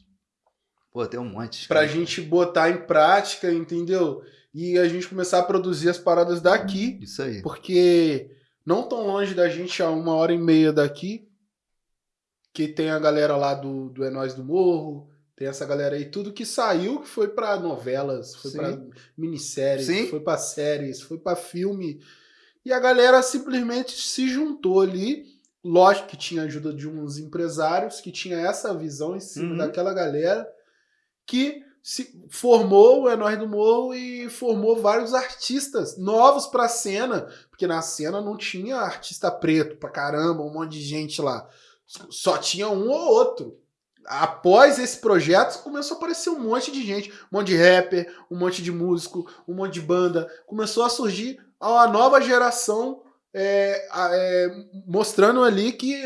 Pô, tem um monte. Pra cara. gente botar em prática, entendeu? E a gente começar a produzir as paradas daqui. Isso aí. Porque não tão longe da gente, a uma hora e meia daqui, que tem a galera lá do, do É Nós do Morro, tem essa galera aí, tudo que saiu, que foi para novelas, foi para minisséries, Sim. foi para séries, foi para filme. E a galera simplesmente se juntou ali. Lógico que tinha ajuda de uns empresários que tinha essa visão em cima uhum. daquela galera que se formou o Nós do Morro e formou vários artistas novos pra cena, porque na cena não tinha artista preto pra caramba, um monte de gente lá. Só tinha um ou outro. Após esse projeto, começou a aparecer um monte de gente, um monte de rapper, um monte de músico, um monte de banda. Começou a surgir uma nova geração é, é, mostrando ali que,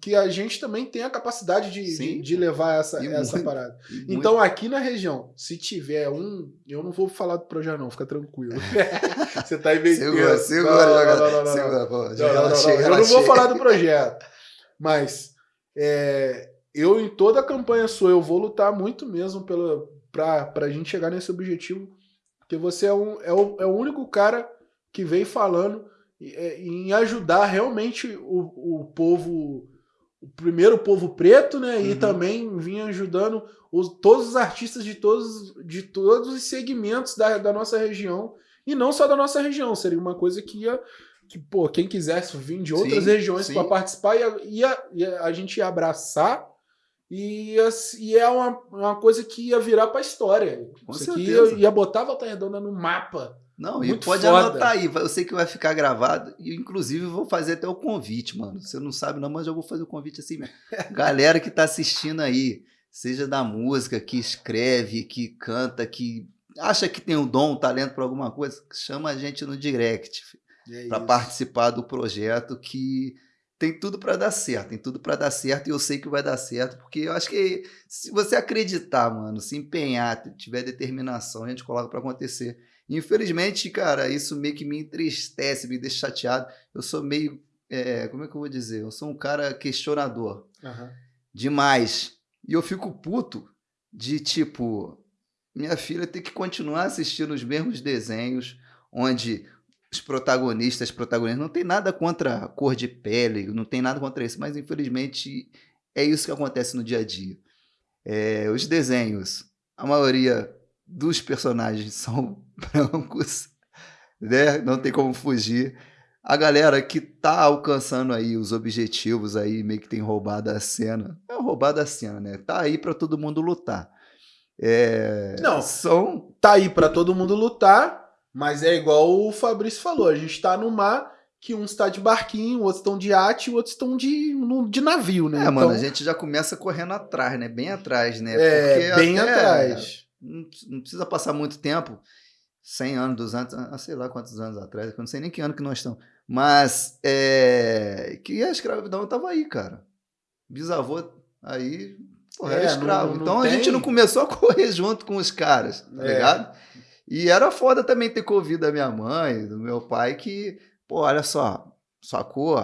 que a gente também tem a capacidade de, de, de, levar essa, essa muito, parada. Então, aqui na região, se tiver um. Eu não vou falar do projeto, não, fica tranquilo. Você tá inventando. Segura, segura, segura. Eu não vou falar do projeto. Mas é, eu, em toda a campanha sua, eu vou lutar muito mesmo pela, pra, pra gente chegar nesse objetivo. Porque você é, um, é, o, é o único cara que vem falando é, em ajudar realmente o, o povo, o primeiro povo preto, né? Uhum. E também vinha ajudando os, todos os artistas de todos, de todos os segmentos da, da nossa região. E não só da nossa região, seria uma coisa que ia. Que, pô, quem quisesse vir de outras sim, regiões para participar, ia, ia, ia, a gente ia abraçar e, e é uma, uma coisa que ia virar para a história. Com Isso certeza. aqui ia, ia botar a Volta Redonda no mapa não, Muito e pode foda. anotar aí. Eu sei que vai ficar gravado. E, inclusive, vou fazer até o convite, mano. Você não sabe, não, mas eu vou fazer o convite assim mesmo. Galera que tá assistindo aí, seja da música, que escreve, que canta, que acha que tem um dom, um talento para alguma coisa, chama a gente no direct é para participar do projeto que tem tudo para dar certo, tem tudo para dar certo e eu sei que vai dar certo, porque eu acho que se você acreditar, mano, se empenhar, tiver determinação, a gente coloca para acontecer. Infelizmente, cara, isso meio que me entristece, me deixa chateado. Eu sou meio. É, como é que eu vou dizer? Eu sou um cara questionador. Uhum. Demais. E eu fico puto de tipo. Minha filha ter que continuar assistindo os mesmos desenhos, onde os protagonistas, protagonistas, não tem nada contra a cor de pele, não tem nada contra isso, mas infelizmente é isso que acontece no dia a dia. É, os desenhos, a maioria dos personagens são brancos, né? Não tem como fugir. A galera que tá alcançando aí os objetivos aí, meio que tem roubado a cena. É roubado a cena, né? Tá aí para todo mundo lutar. É... Não, são... tá aí para todo mundo lutar, mas é igual o Fabrício falou, a gente tá no mar que uns tá de barquinho, outros estão de arte, outros estão de, de navio, né? É, então... mano, a gente já começa correndo atrás, né? Bem atrás, né? É, Porque bem atrás não, não precisa passar muito tempo 100 anos, 200, ah, sei lá quantos anos atrás, eu não sei nem que ano que nós estamos. Mas é, que a escravidão estava aí, cara. Bisavô aí, porra, era é, escravo. Não, não então tem... a gente não começou a correr junto com os caras, tá é. ligado? E era foda também ter convido a minha mãe, do meu pai, que, pô, olha só, sacou?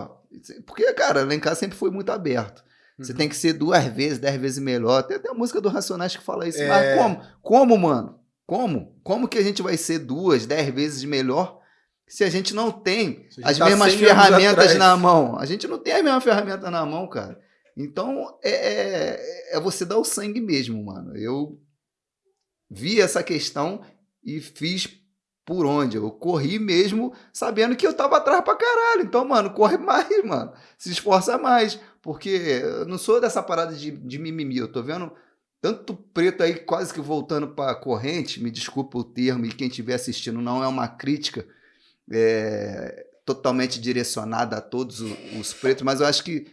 Porque, cara, lá em casa sempre foi muito aberto. Você uhum. tem que ser duas vezes, dez vezes melhor. Tem até a música do Racionais que fala isso. É... Mas como? Como, mano? Como? Como que a gente vai ser duas, dez vezes melhor se a gente não tem as tá mesmas ferramentas na mão? A gente não tem a mesma ferramenta na mão, cara. Então, é, é, é você dar o sangue mesmo, mano. Eu vi essa questão e fiz por onde. Eu corri mesmo sabendo que eu tava atrás pra caralho. Então, mano, corre mais, mano. Se esforça mais. Porque eu não sou dessa parada de, de mimimi. Eu tô vendo tanto preto aí quase que voltando para corrente, me desculpa o termo, e quem estiver assistindo não é uma crítica. É, totalmente direcionada a todos os, os pretos, mas eu acho que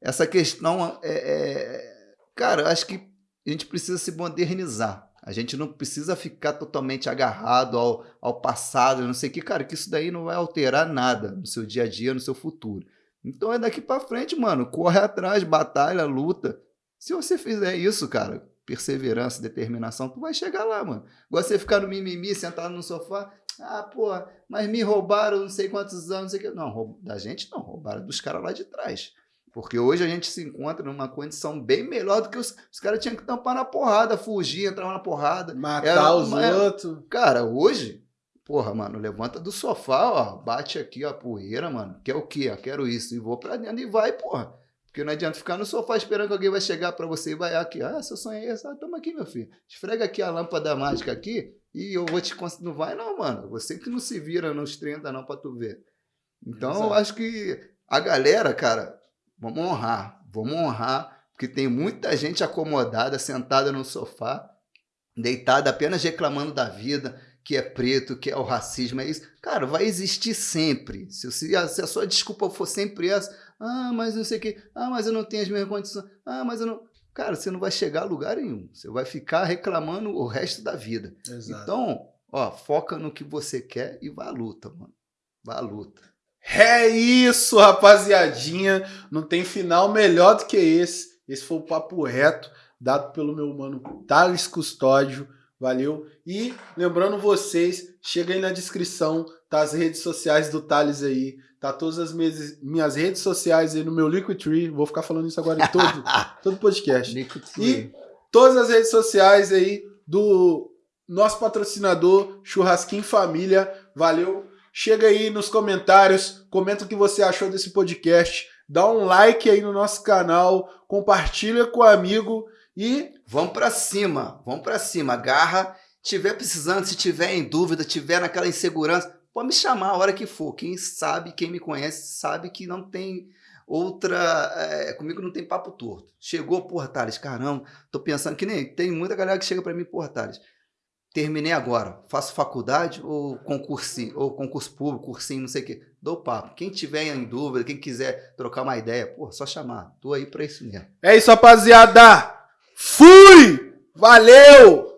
essa questão é, é, Cara, eu acho que a gente precisa se modernizar. A gente não precisa ficar totalmente agarrado ao, ao passado, não sei o que, cara, que isso daí não vai alterar nada no seu dia a dia, no seu futuro. Então é daqui para frente, mano, corre atrás, batalha, luta. Se você fizer isso, cara, perseverança, determinação, tu vai chegar lá, mano. Agora você ficar no mimimi, sentado no sofá, ah, pô, mas me roubaram não sei quantos anos, não sei o que. Não, da gente não, roubaram dos caras lá de trás. Porque hoje a gente se encontra numa condição bem melhor do que os, os caras tinham que tampar na porrada, fugir, entrar na porrada. Matar Era os outros. Cara, hoje, porra, mano, levanta do sofá, ó, bate aqui a poeira, mano. Quer o quê? Quero isso. E vou pra dentro e vai, porra. Porque não adianta ficar no sofá esperando que alguém vai chegar para você e vai aqui. Ah, seu sonho é esse? Ah, toma aqui, meu filho. Esfrega aqui a lâmpada mágica aqui e eu vou te... Não vai não, mano. Você que não se vira nos 30 não pra tu ver. Então, Exato. eu acho que a galera, cara, Vamos honrar, vamos honrar, porque tem muita gente acomodada, sentada no sofá, deitada apenas reclamando da vida, que é preto, que é o racismo, é isso. Cara, vai existir sempre. Se, se, a, se a sua desculpa for sempre essa, ah, mas não sei o quê, ah, mas eu não tenho as mesmas condições, ah, mas eu não. Cara, você não vai chegar a lugar nenhum. Você vai ficar reclamando o resto da vida. Exato. Então, ó, foca no que você quer e vá à luta, mano. Vá à luta. É isso, rapaziadinha. Não tem final melhor do que esse. Esse foi o papo reto, dado pelo meu mano Thales Custódio. Valeu? E lembrando vocês, chega aí na descrição, tá as redes sociais do Thales aí, tá todas as minhas, minhas redes sociais aí no meu Liquidtree, vou ficar falando isso agora em todo, todo podcast. e todas as redes sociais aí do nosso patrocinador Churrasquinho Família. Valeu? Chega aí nos comentários, comenta o que você achou desse podcast, dá um like aí no nosso canal, compartilha com o amigo e vamos para cima, vamos para cima, garra, tiver precisando, se tiver em dúvida, tiver naquela insegurança, pode me chamar a hora que for. Quem sabe, quem me conhece, sabe que não tem outra. É, comigo não tem papo torto. Chegou, porra, Thales, caramba, tô pensando que nem. Tem muita galera que chega para mim, porra, Thales, terminei agora, faço faculdade ou concurso, ou concurso público, cursinho, não sei o quê. Dou papo. Quem tiver em dúvida, quem quiser trocar uma ideia, pô, só chamar. Tô aí pra isso mesmo. É isso, rapaziada. Fui! Valeu!